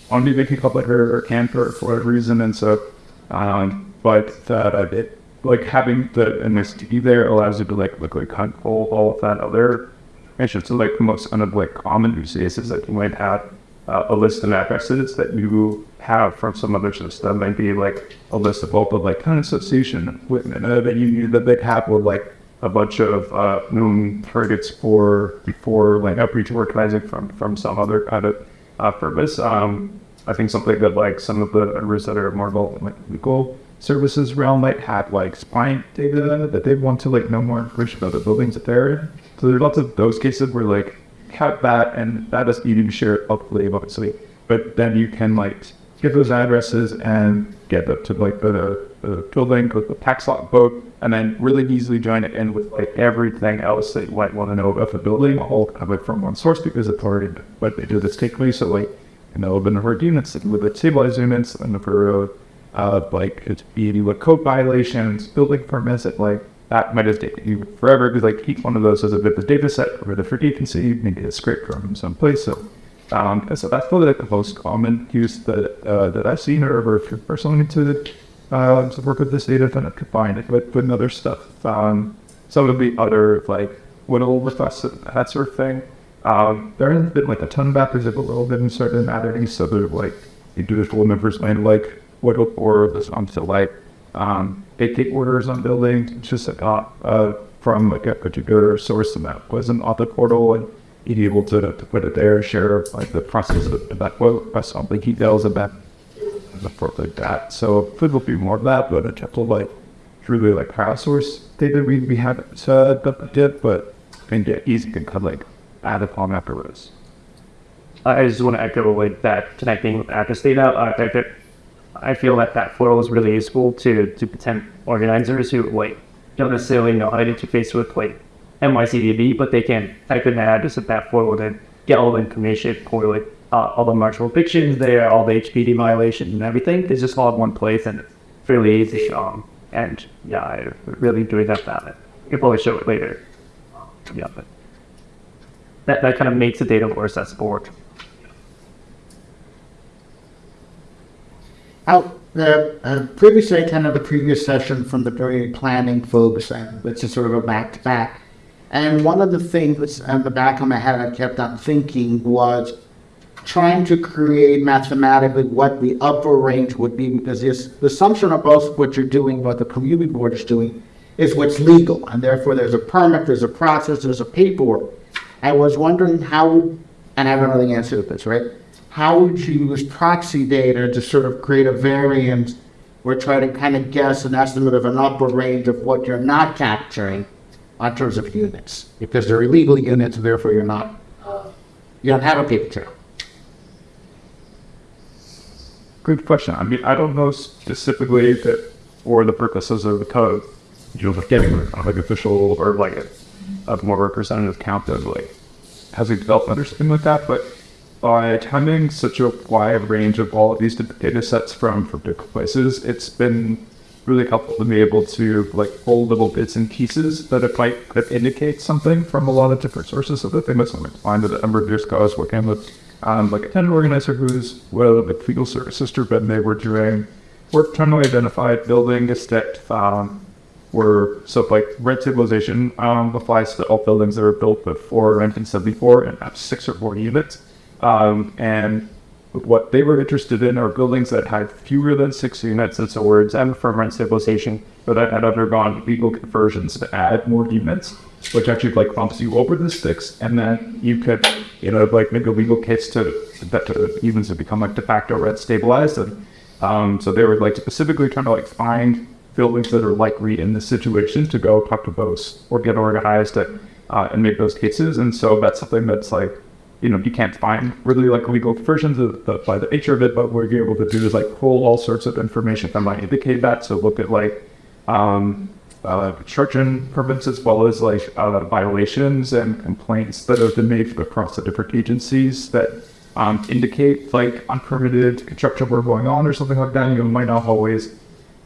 on be making like her or Cantor for whatever reason, and so um, but that I did like having the MSD there allows you to like look like control all of that other information. So like the most kind of like common use cases that you might have uh, a list of addresses that you have from some other system, maybe like a list of all like kind of association uh, that you that they have with like a bunch of uh, known targets for before like outreach organizing from from some other kind of uh, purpose. Um, I think something that like some of the others that are more like legal services realm might have like spine data that they want to like know more information about the buildings that they're in. So there's lots of those cases where like have that and that is you to share it publicly obviously. But then you can like give those addresses and get up to like the, the building with the tax lot book and then really easily join it in with like everything else that you might want to know about the building all of it from one source because it's already what they do this take So like you know, the number of units with the stabilized units, the number of uh, like it's be with code violations, building permits, it like that might have taken you forever because like each one of those is a bit of data set for different agency, maybe a script from some place. So um, so that's probably the most common use that uh, that I've seen or, or if you're personally into uh, to work with this data, then I could find it. But putting other stuff, um, some of the other like whittle requests, that sort of thing. Um, there hasn't been like a ton of that. There's a little bit in certain entities, so there's like individual members might like whittle or this on to like um, take orders on buildings, just uh, uh, from like a particular source and that wasn't on the portal and be able to, to put it there, share like the process of that quote, press on the details about the forth like that. So it will be more of that, but a couple like truly like power source data we, we had uh, did, but I think yeah, easy can kind of like add upon afterwards. I just want to echo with that connecting with address data. Uh, I feel that that portal is really useful to to potential organizers who like don't necessarily know how to interface with like NYCDB, but they can type in the address of that portal and get all the information for like uh, all the marshal evictions there, all the HPD violations and everything. It's just all in one place and it's fairly easy. Um, and yeah, I really enjoyed that about it. I can probably show it later. Yeah, but that, that kind of makes the data more accessible. Out the uh, previously attended the previous session from the very planning folks, it's just sort of a back to back. And one of the things in the back of my head I kept on thinking was trying to create mathematically what the upper range would be because this, the assumption of both what you're doing, what the community board is doing, is what's legal. And therefore there's a permit, there's a process, there's a paperwork. I was wondering how, and I don't know the answer to this, right? How would you use proxy data to sort of create a variance or try to kind of guess an estimate of an upper range of what you're not capturing in terms of units? Because they're illegal units, therefore you're not, you don't have a paper trail. Good question. I mean, I don't know specifically that for the purposes of the code, you know, getting like official or like a, a more representative count of like housing development or something like that, but by having such a wide range of all of these data sets from, from different places, it's been really helpful to be able to like pull little bits and pieces that it might that indicate something from a lot of different sources. So the thing that's find that a number of years ago I was working with um, like a tenant organizer who's well like legal services group and they were doing work trying to identify buildings that um, were so like rent stabilization um, applies to all buildings that were built before 1974 and have six or more units. Um, and what they were interested in are buildings that had fewer than six units, and so were exempt from rent stabilization, but that had undergone legal conversions to add more units, which actually like bumps you over the six, and then you could, you know, like make a legal case to that to even to become like de facto rent stabilized. And um, so they were like specifically trying to like find buildings that are likely in this situation to go talk to those or get organized to, uh, and make those cases. And so that's something that's like you know, you can't find really like legal versions of the, by the nature of it, but what you're able to do is like pull all sorts of information that might indicate that. So look at like um, uh, construction permits as well as like uh, violations and complaints that have been made across the different agencies that um, indicate like unpermitted construction work going on or something like that. You might not always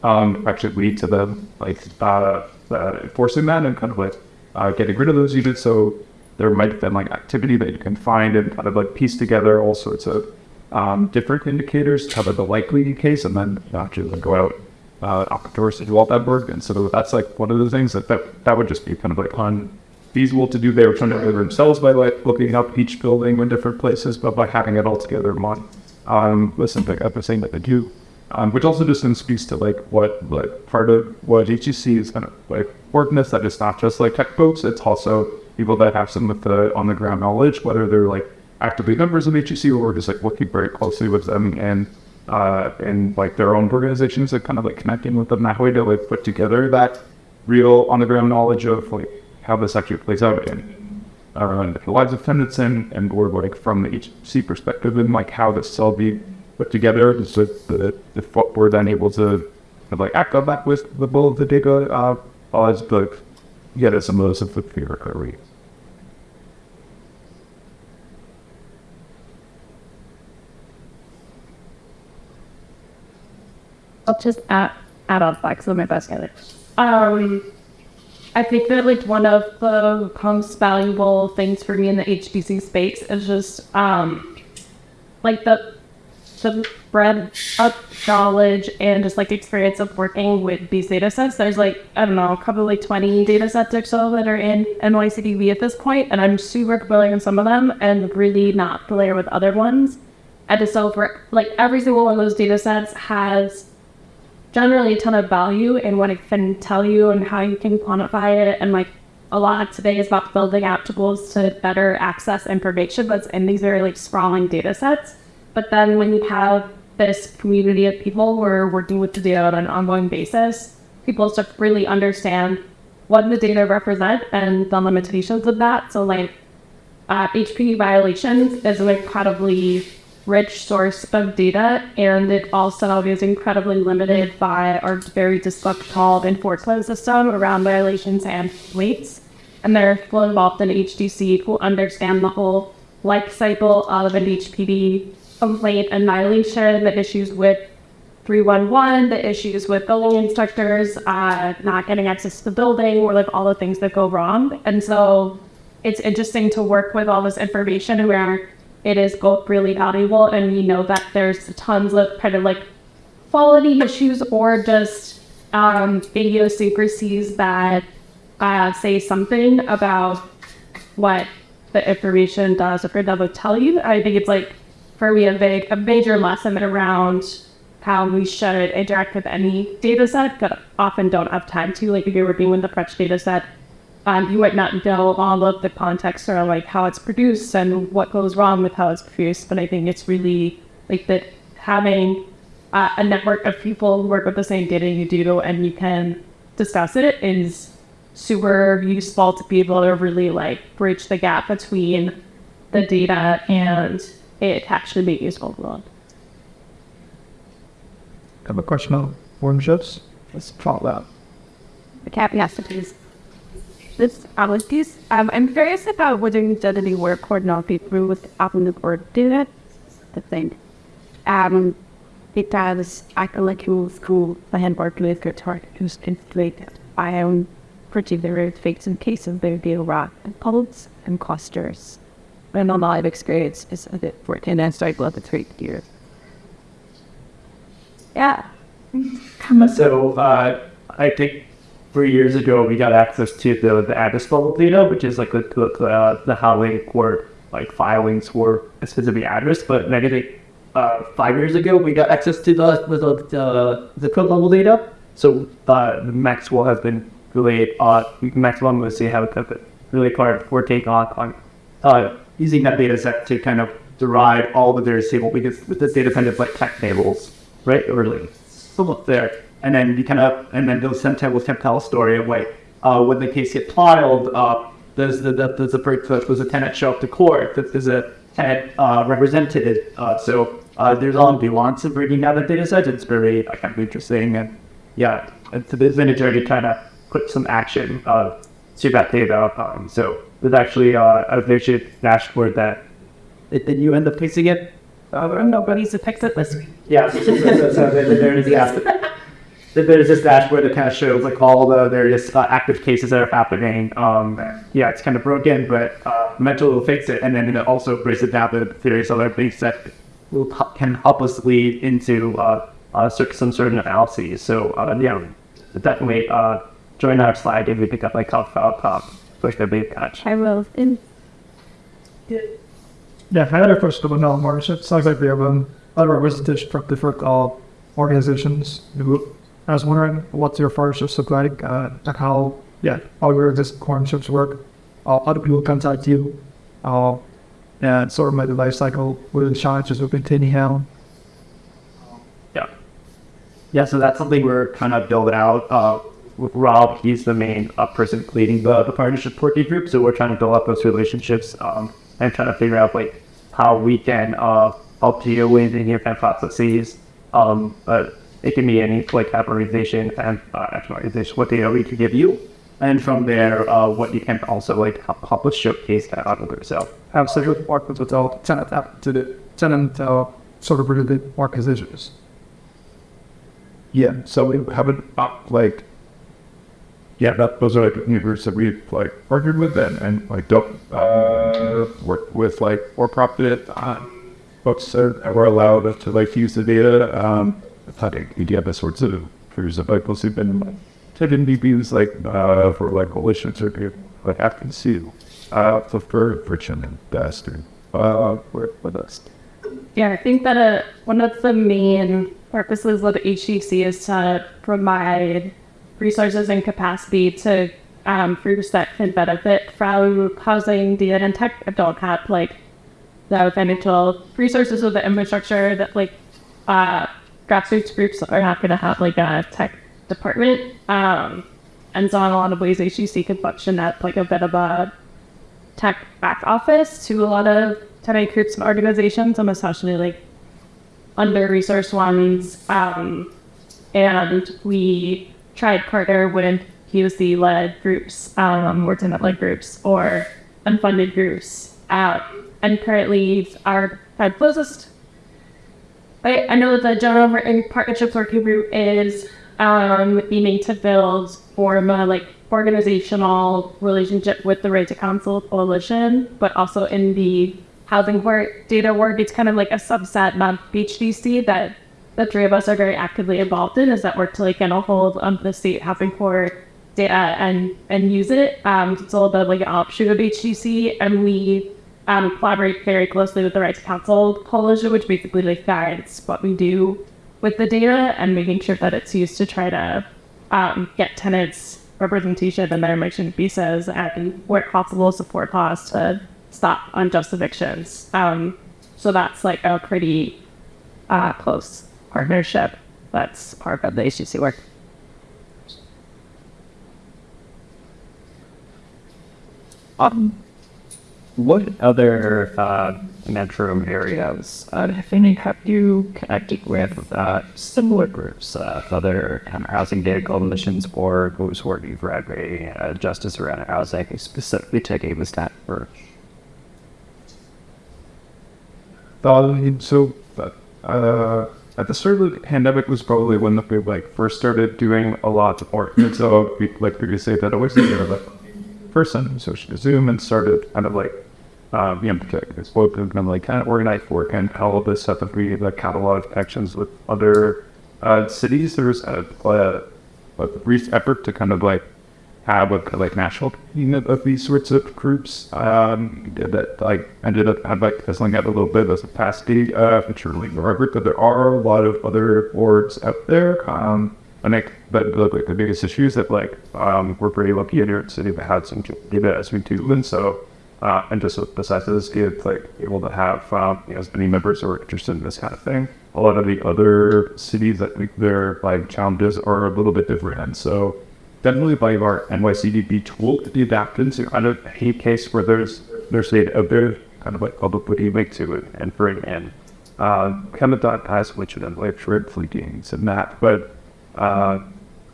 um, actually lead to them like uh, uh, enforcing that and kind of like uh, getting rid of those units. So there might have been like activity that you can find and kind of like piece together all sorts of um, different indicators to cover the likely case and then actually go out uh, outdoors to do all that work. And so that's like one of the things that that, that would just be kind of like unfeasible to do. They were trying to do themselves by like looking up each building in different places, but by having it all together in one. Um, listen, like I'm saying that they do. Um, which also just speaks to like what like part of what HDC is kind of like working is that it's not just like tech folks, it's also people that have some of the on the ground knowledge, whether they're like actively members of HDC or just like working very closely with them and uh, in like their own organizations and kind of like connecting with them that way to like put together that real on the ground knowledge of like how this actually plays out in the lives of tenants and and or like from the HC perspective and like how this all be put together. So that if we're then able to kind of like act on that with the bull of the data uh, as the get us some of those of the fear I'll just add, add on facts on my best guy. Um, I think that like one of the most valuable things for me in the HDC space is just um, like the the breadth of knowledge and just like the experience of working with these data sets. There's like, I don't know, probably 20 data sets or so that are in NYCDB at this point, and I'm super familiar with some of them and really not familiar with other ones. And so for like every single one of those data sets has generally a ton of value in what it can tell you and how you can quantify it. And like a lot today is about building out tools to better access information that's in these very like sprawling data sets. But then when you have this community of people who are working with data on an ongoing basis, people start to really understand what the data represent and the limitations of that. So like uh, violations is an incredibly rich source of data, and it also is incredibly limited by our very dysfunctional enforcement system around violations and weights. And there are people involved in HDC who understand the whole life cycle of an HPD complaint and violation, the issues with 311, the issues with building instructors, uh, not getting access to the building, or like all the things that go wrong. And so it's interesting to work with all this information where it is both really valuable and we know that there's tons of kind of like quality issues or just um, idiosyncrasies that uh, say something about what the information does or doesn't tell you. I think it's like for me a big a major lesson around how we should interact with any data set, but often don't have time to. Like if you're working with the French data set, um, you might not know all of the context around like how it's produced and what goes wrong with how it's produced. But I think it's really like that having uh, a network of people who work with the same data you do and you can discuss it is super useful to be able to really like bridge the gap between the data and it actually be useful to them. have a question on form shifts. Let's follow that. The caveat is this allergies. Um, I'm curious about whether you've done any work or not through with Apple or do it. The thing. Um, because I feel like you school I had worked with guitar who's inflated. I am particular fakes in case of deal rock and pulse and clusters. And a of experience is a bit for it and started love the three years. Yeah. So uh, I think three years ago we got access to the the address level data, which is like the the, uh, the how were like filings for a specific address. But I uh, five years ago we got access to the the the, code level data. So uh, Maxwell has been really uh, Maxwell and Lucy have really hard for take on on uh, using that data set to kind of derive all the various table because with data kind of like tech tables, right? Or like up there. And then you kind of, and then those tables can tell a story of like, uh, when the case gets filed, uh, there's the, the there's a there's a tenant show up to court, that there's a tenant uh, represented. Uh, so uh, there's all nuance of bringing down the data set. It's very uh, kind of interesting, and yeah, it's been a journey to kind of put some action uh, to that data. Um, so there's actually uh, a vision dashboard that did you end up fixing it? Uh, nobody's fixed it this week. Yeah, so, so, so, so there's, yeah, there's this dashboard that kind of shows like all the various uh, active cases that are happening. Um, yeah, it's kind of broken, but uh, Mental will fix it, and then it also breaks it down to various other things that will can help us lead into uh, uh, some certain analyses. So uh, yeah, definitely uh, join our slide if you pick up like top file top, push the big catch. I will. In- Yeah, I had a question about Null Partnership. Sounds like we have um, other representation from different uh, organizations. I was wondering what's your partnerships look like uh, and how, yeah, how your existing partnerships work. Uh, how do people contact you? Uh, and sort of my life cycle, what the challenges of maintaining how? Yeah, Yeah, so that's something we're kind of building out. Uh, with Rob, he's the main uh, person leading the, the partnership working group. So we're trying to build up those relationships um, and trying to figure out like how we can uh, help you with any of kind processes. Um, but it can be any like categorization and uh, actualization, what data we can give you. And from there, uh, what you can also like help, help us showcase that on other self. Absolutely, work with all tenant out to the tenant uh, sort of related organizations. Yeah, so we haven't uh, like yeah, that those are like neighbors that we like partnered with and, and like don't uh, work with like for profit uh, folks that were allowed us to like use the data. Um, We have sorts of there's of folks who've been tending to be like uh, for like coalitions or people like have to see uh for for friction and bastard uh with us. Yeah, I think that uh, one of the main purposes of the HDC is to provide resources and capacity to um, groups that can benefit from housing, data, and tech don't have like the financial resources or the infrastructure that like uh, grassroots groups are not going to have like a tech department. Um, and so in a lot of ways, HDC can function at like a bit of a tech back office to a lot of tenant groups and organizations, especially like under-resourced ones. Um, and we tried partner with POC-led groups, um, or tenant-led groups, or unfunded groups. Uh, and currently, our closest. I, I know that the General Written Partnerships Working Group is um, aiming to build form a like organizational relationship with the Right to Counsel Coalition, but also in the housing court data work, it's kind of like a subset of HDC that the three of us are very actively involved in, is that work to like get a hold of the state housing court data and and use it. Um, it's a little bit like an offshoot of HDC, and we um, collaborate very closely with the Rights Council Coalition, which basically like guides what we do with the data and making sure that it's used to try to um, get tenants representation and their eviction visas and where possible support costs to stop unjust evictions. Um, so that's like a pretty uh, close partnership. That's part of the HDC work. Um, what other uh, metro areas uh, have any have you connected with uh, similar groups, uh, other um, housing data coalitions, or those working for every uh, justice around housing, specifically taking this approach? Um, so, uh, at the start of the pandemic was probably when we like first started doing a lot. And so, we, like previously, that always did like person, so she Zoom and started kind of like, um, you know, kind like kind of organized work and all of this stuff that we like catalog connections with other uh, cities. There's a, a, a brief effort to kind of like have a like national unit of these sorts of groups um, that like ended up had like fizzling out a little bit as a capacity uh, really Robert, but there are a lot of other boards out there. Um, I think but like, the biggest issue is that like um, we're pretty lucky in New York City to have some data as we do, and so uh, and just besides this, it's like able to have um, you know, as many members who are interested in this kind of thing. A lot of the other cities that like, their like challenges are a little bit different, and so definitely by our NYCDB tool to be adapted kind of case where there's there's a, bit of kind of like publicity make to it and bring in uh, kind of dot pass which then like shred fleetings and that, but uh,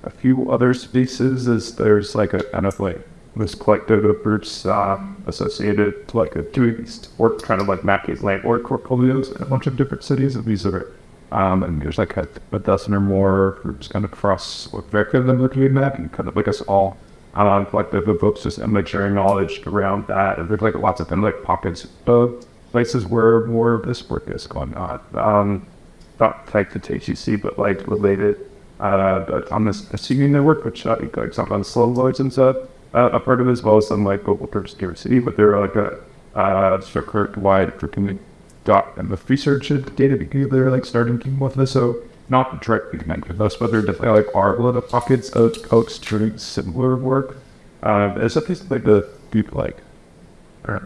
a few other spaces is there's like a kind of like this collective of groups uh, associated to like a doing work kind of like mapping landlord portfolios in a bunch of different cities and these are um, and there's like a, a, dozen or more groups kind of across what vector them between that and kind of like us all um, of folks just and like sharing knowledge around that and there's like lots of them, like pockets of places where more of this work is going on. Um, not like the HDC but like related uh, but on this assuming network, which uh, like some on slow loads and stuff, uh, a part of as well as some like global scarcity, but they're like a uh, circuit wide for dot and the research data because they're like starting to with this. So not directly connected with us, but there definitely like lot of pockets of folks doing similar work. Um, it's a piece like the people like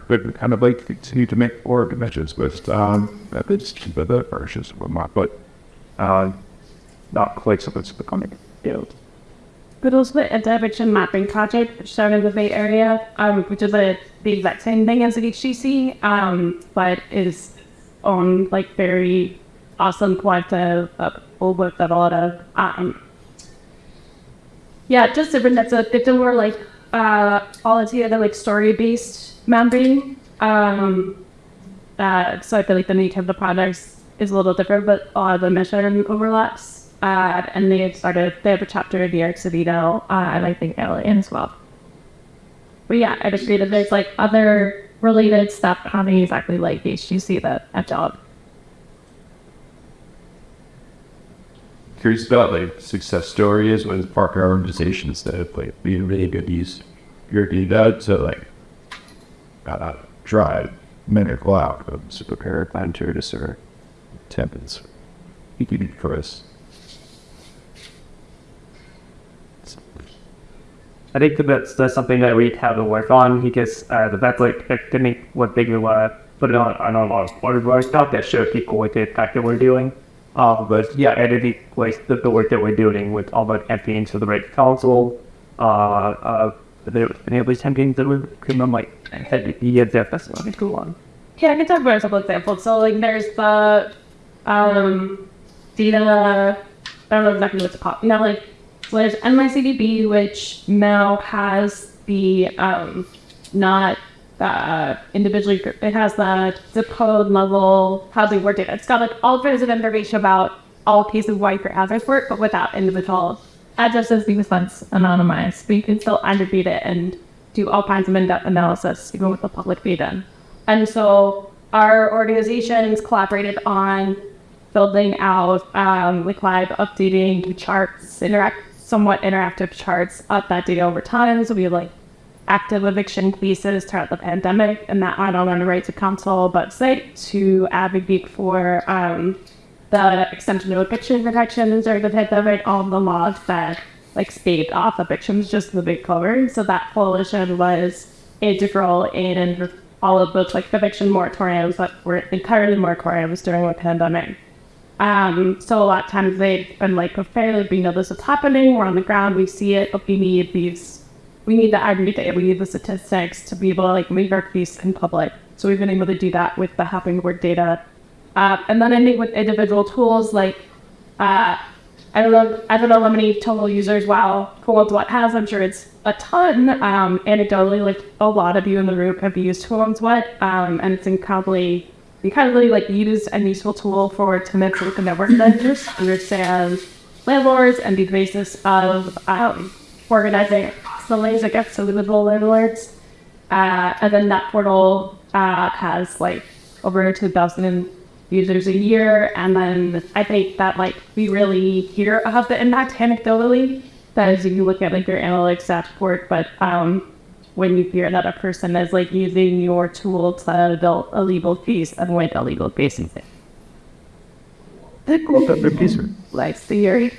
but kind of like continue to make more measures with um, methods, but the versions and whatnot. But uh, not quite so much becoming field. But also the anti-eviction mapping project which started in the Bay Area, um, which is a, the exact same thing as the um, but is on like very awesome quantitative uh, with a lot of um, yeah, just different. A it's a more like uh, together like story based mapping. Um, uh, so I feel like the nature of the products is a little different, but a lot of the mission overlaps. Uh, and they had started, they have a chapter in New York City now, uh, and I think LA as well. But yeah, I just agree that there's like other related stuff happening exactly like HDC that at job. Curious about like success stories with partner organizations that have like been really good use your data to like uh, drive medical outcomes prepare a plan to. You can for us. I think that's, that's something that we have to work on because uh, the vet like I think what big we to put it on, on a lot of water stuff that show people what the impact that we're doing. Uh, but yeah, and I think like the, the work that we're doing with all the campaigns for the right council, uh, uh, the enablers campaigns that we're I'm like, had yeah, that's a cool one. Yeah, I can talk about a couple examples. So like there's the um data I don't know exactly what's called. Now like there's NYCDB which now has the um not uh, individually it has the zip code level housing work data. It's got like all kinds of information about all pieces of white for address work, but without individual addresses because that's anonymized. But you can still aggregate it and do all kinds of in-depth analysis even with the public data. And so our organizations collaborated on building out um, with Live updating charts, interact somewhat interactive charts of that data over time. So we have like active eviction cases throughout the pandemic, and that I don't the right to counsel but say to advocate for um, the extension of eviction protections during the pandemic, all the laws that like staved off evictions just the big cover. So that coalition was integral in all of those like eviction moratoriums that were entirely moratoriums during the pandemic. Um, so a lot of times they've been like prepared, we know this is happening, we're on the ground, we see it, but we need these, we need the aggregate data, we need the statistics to be able to like make our case in public. So we've been able to do that with the Happening Word data. Uh, and then I think with individual tools like, uh, I don't know, I don't know how many total users WoW What has. I'm sure it's a ton. Um, anecdotally, like a lot of you in the room have used What, um, and it's incredibly incredibly like used and useful tool for tenants with the network vendors understand landlords and be the basis of um, organizing the lanes against individual landlords. Uh, and then that portal uh, has like over 2,000 users a year. And then I think that like we really hear about the impact anecdotally. That is, if you look at like your analytics dashboard, but um, when you hear that a person is like using your tool to build a legal piece and with a legal piece in it. Like theory.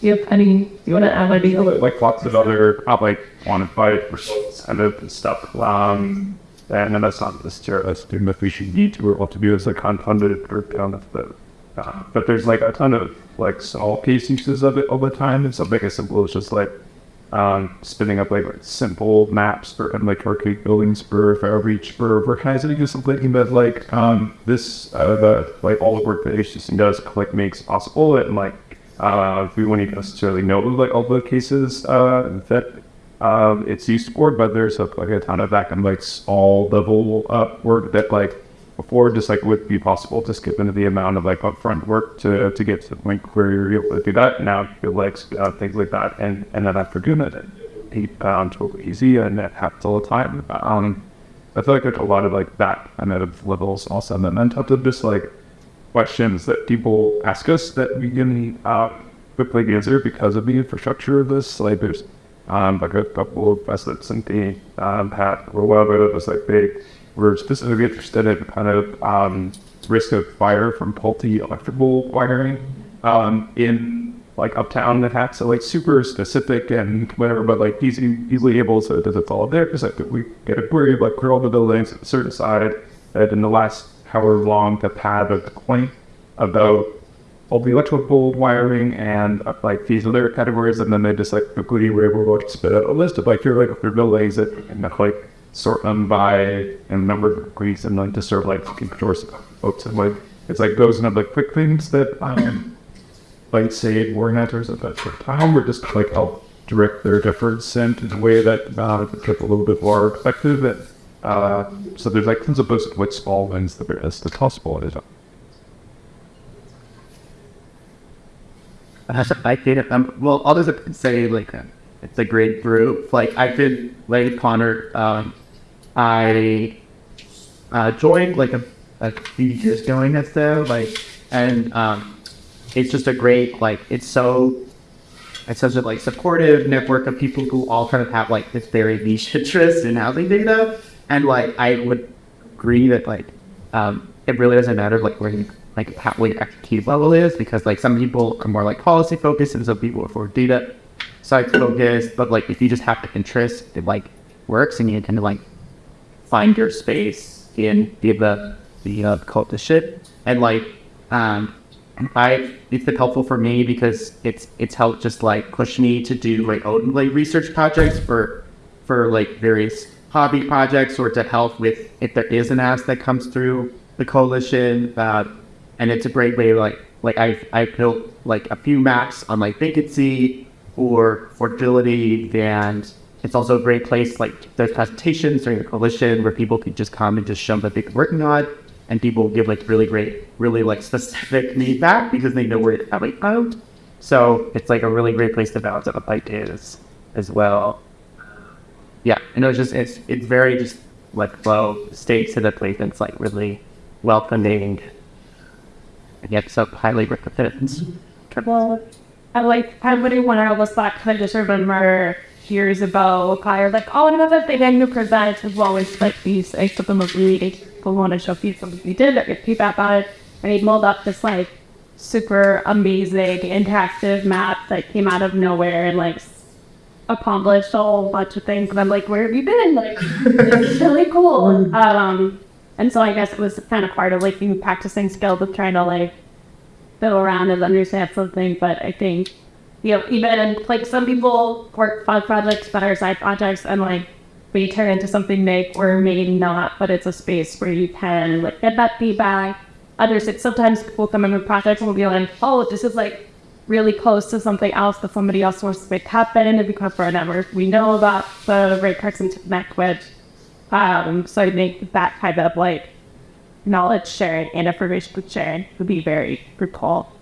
You have any, you want to add any? Like lots of other uh, like quantified results and of stuff. Um, and, and that's not necessarily a student if we should need to or what to do as a confounded group down at the uh, but there's like a ton of like small case uses of it all the time and something as simple as just like um, spinning up like simple maps for and like arcade buildings for for outreach for organizing something that like um, this uh, the like all the work that HDC does like makes possible and like uh, we wouldn't even necessarily know like all the cases uh, that um, it's used for, but there's a, like a ton of that of like all level up work that like before just like would be possible to skip into the amount of like upfront work to to get to the point where you're able to do that. Now you like uh, things like that, and and then after doing it, it um, totally easy, and it happens all the time. Um, I feel like a lot of like that kind of levels also, and then on top of just like questions that people ask us that we can uh, quickly answer because of the infrastructure of this. Like there's um, like a couple of facets in the um, were well, but it was like they were specifically interested in kind of um, risk of fire from faulty electrical wiring um, in like uptown that so like super specific and whatever, but like easy, easily able to, to follow there because like we get a query of like where all the buildings a certain side and in the last however long the pad of the complaint about all the electrical wiring and uh, like these other categories, and then they just like quickly were able to spit out a list of like here like their buildings that and like sort them by and number of degrees and like to serve like fucking doors folks and like it's like those are the quick things that um like say organizers at that sort of time were just like help direct their efforts and in a way that uh, a little bit more effective and uh, so there's like tons of books like small wins that are as the possible is I did um, well, could say like it's a great group. Like I did like Connor. Um, I uh, joined like a, a few years doing this though, like, and um, it's just a great like it's so it's such a like supportive network of people who all kind of have like this very niche interest in housing data, and like I would agree that like um, it really doesn't matter like where you like how what your expertise level is because like some people are more like policy focused and some people are for data science focused, but like if you just have the interest, it like works and you kind to like find your space in the the the uh, cultist shit. And like um I it's been helpful for me because it's it's helped just like push me to do like own like research projects for for like various hobby projects or to help with if there is an ask that comes through the coalition uh, and it's a great way like like I I built like a few maps on like vacancy or fertility and it's also a great place like there's presentations during the coalition where people can just come and just show what they've been working on and people give like really great really like specific feedback because they know where it's coming from so it's like a really great place to bounce up ideas as well. Yeah and it's just it's it's very just like low stakes in a place that's like really welcoming. And yet so highly recommended Well, I like I really when I was back kind of remember years ago, kind of like, oh, another thing I knew present as well as like these, I took them a really people want to show people something we did, get feedback on it, and he molded up this like super amazing interactive map that came out of nowhere and like accomplished a whole bunch of things. And I'm like, where have you been? Like, it's really cool. Um, and so I guess it was kind of part of like you practicing skills of trying to like fiddle around and understand something. But I think, you know, even like some people work on projects that are side projects and like we turn into something big or maybe not, but it's a space where you can like get that feedback. Others, it sometimes people come in with projects and will be like, oh, this is like really close to something else that somebody else wants to make happen and because for a network we know about the right person to connect with. Um, so I think that kind of like knowledge sharing and information sharing would be very fruitful.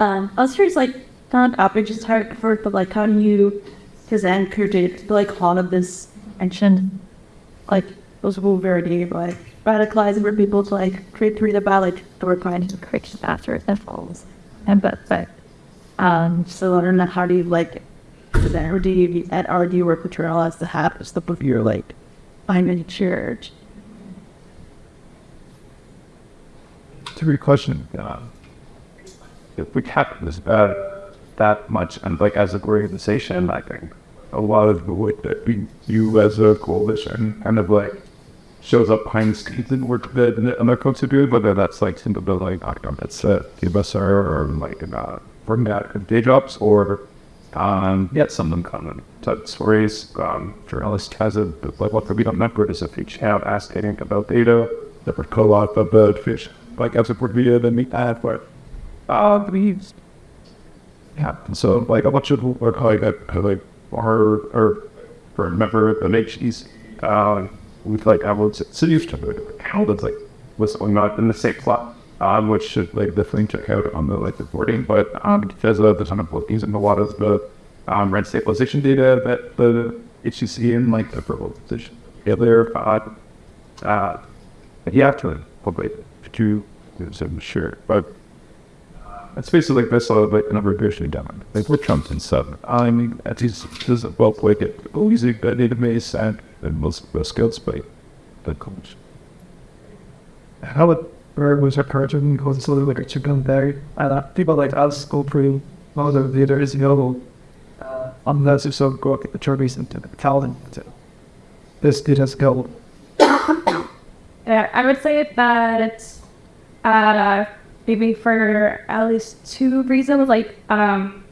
Um, I was curious, like, not up, just how it worked, but like, how do you present your data to like all of this ancient, like, those who very like radicalizing for people to like create read about like the work kind of correction after it falls. And but but um so I don't know how do you like present or do you at or do you work with journalists to have stuff of your like finding church? It's a great question. Um, if we this bad that much, and like as an organization, I think a lot of the work that we do as a coalition kind of like shows up behind the scenes and work that the other folks are doing, whether that's like simply like that's uh, TBSR or like uh, working at day jobs or um, yeah, some of them come and tell stories. Um, journalist has a like what we don't network is a feature have asking about data that would co-op about fish like as a via than we had for uh these yeah. So like a bunch of work like like or or for a member of the HDC uh with like I would say city of how that's like going on in the same plot um which should like definitely check out on the like reporting but um because of the ton of bookings and a lot of the um rent stabilization data that the HDC in like the purple position earlier uh uh you have to probably to so I'm sure but it's basically like this, like a of years done. Like we're Trump and stuff. I mean, at least this is a well it. Oh, using a database and and most the skills by the coach. How it was encouraging because it's a like a chicken there. And uh, people like us go through most of the others, you know, uh, unless you so go at the churches and tell them this data skill. Yeah, I would say that uh, maybe for at least two reasons, like um,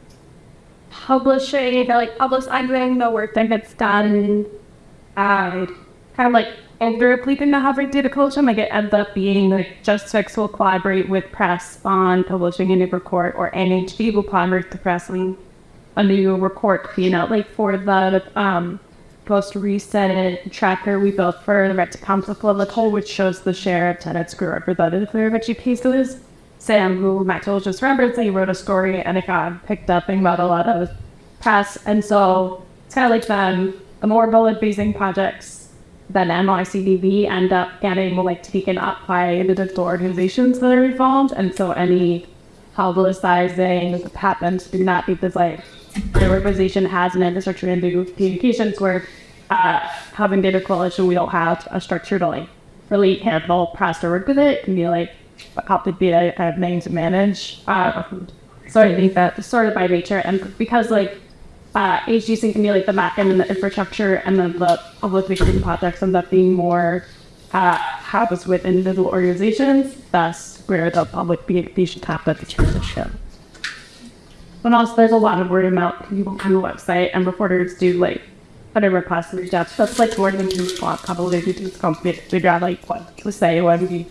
publishing, like publicizing the work that gets done, uh, kind of like pleading the Harvard Data Culture, like it ends up being like Just Fix will collaborate with press on publishing a new report, or NHD will collaborate with the press on a new report, you know, like for the um, most recent tracker we built for the Right to Counsel Coalition, which shows the share of tenants who are represented for Reggie pieces. Sam, who Maxwell just referenced, he wrote a story and it got picked up and got a lot of press. And so it's kind of like the, the more bullet facing projects than NYCDB end up getting like taken up by the different organizations that are involved. And so any publicizing happens do not because like the organization has an infrastructure into communications where uh, Housing Data Coalition, we don't have a structure to like really handle press or work with it. It can be like to be a of name to manage. Uh, so I think that sort of by nature and because like uh, HDC can be like the back end and the infrastructure and then the public facing projects end up being more uh, happens with individual organizations. Thus, where the public happens, the transition. But also, there's a lot of word of mouth. People to the website and reporters do like whatever requests and reach out. So that's like more than you want. Probably to do company to figure out like what to say when we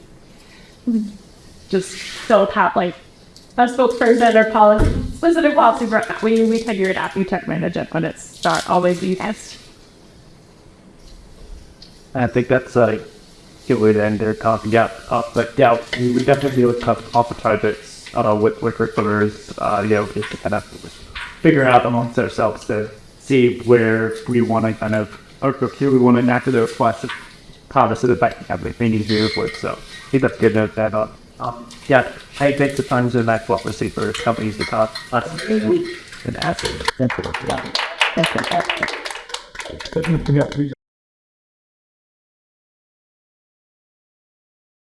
just don't have like a spokesperson or policy specific policy. We we figure it out. We tech manage it, but it's not always the best. I think that's a good way to end their talk. Yeah, uh, but yeah, we would definitely look up off the targets uh, with with recruiters, uh, you know, just to kind of figure out amongst ourselves to see where we want to kind of, or who we want to enact the request of promise to the back they need to do with. So I think that's good to note that up. Um, yeah, I think the times in that what we see for companies to talk us and ask. Yeah, we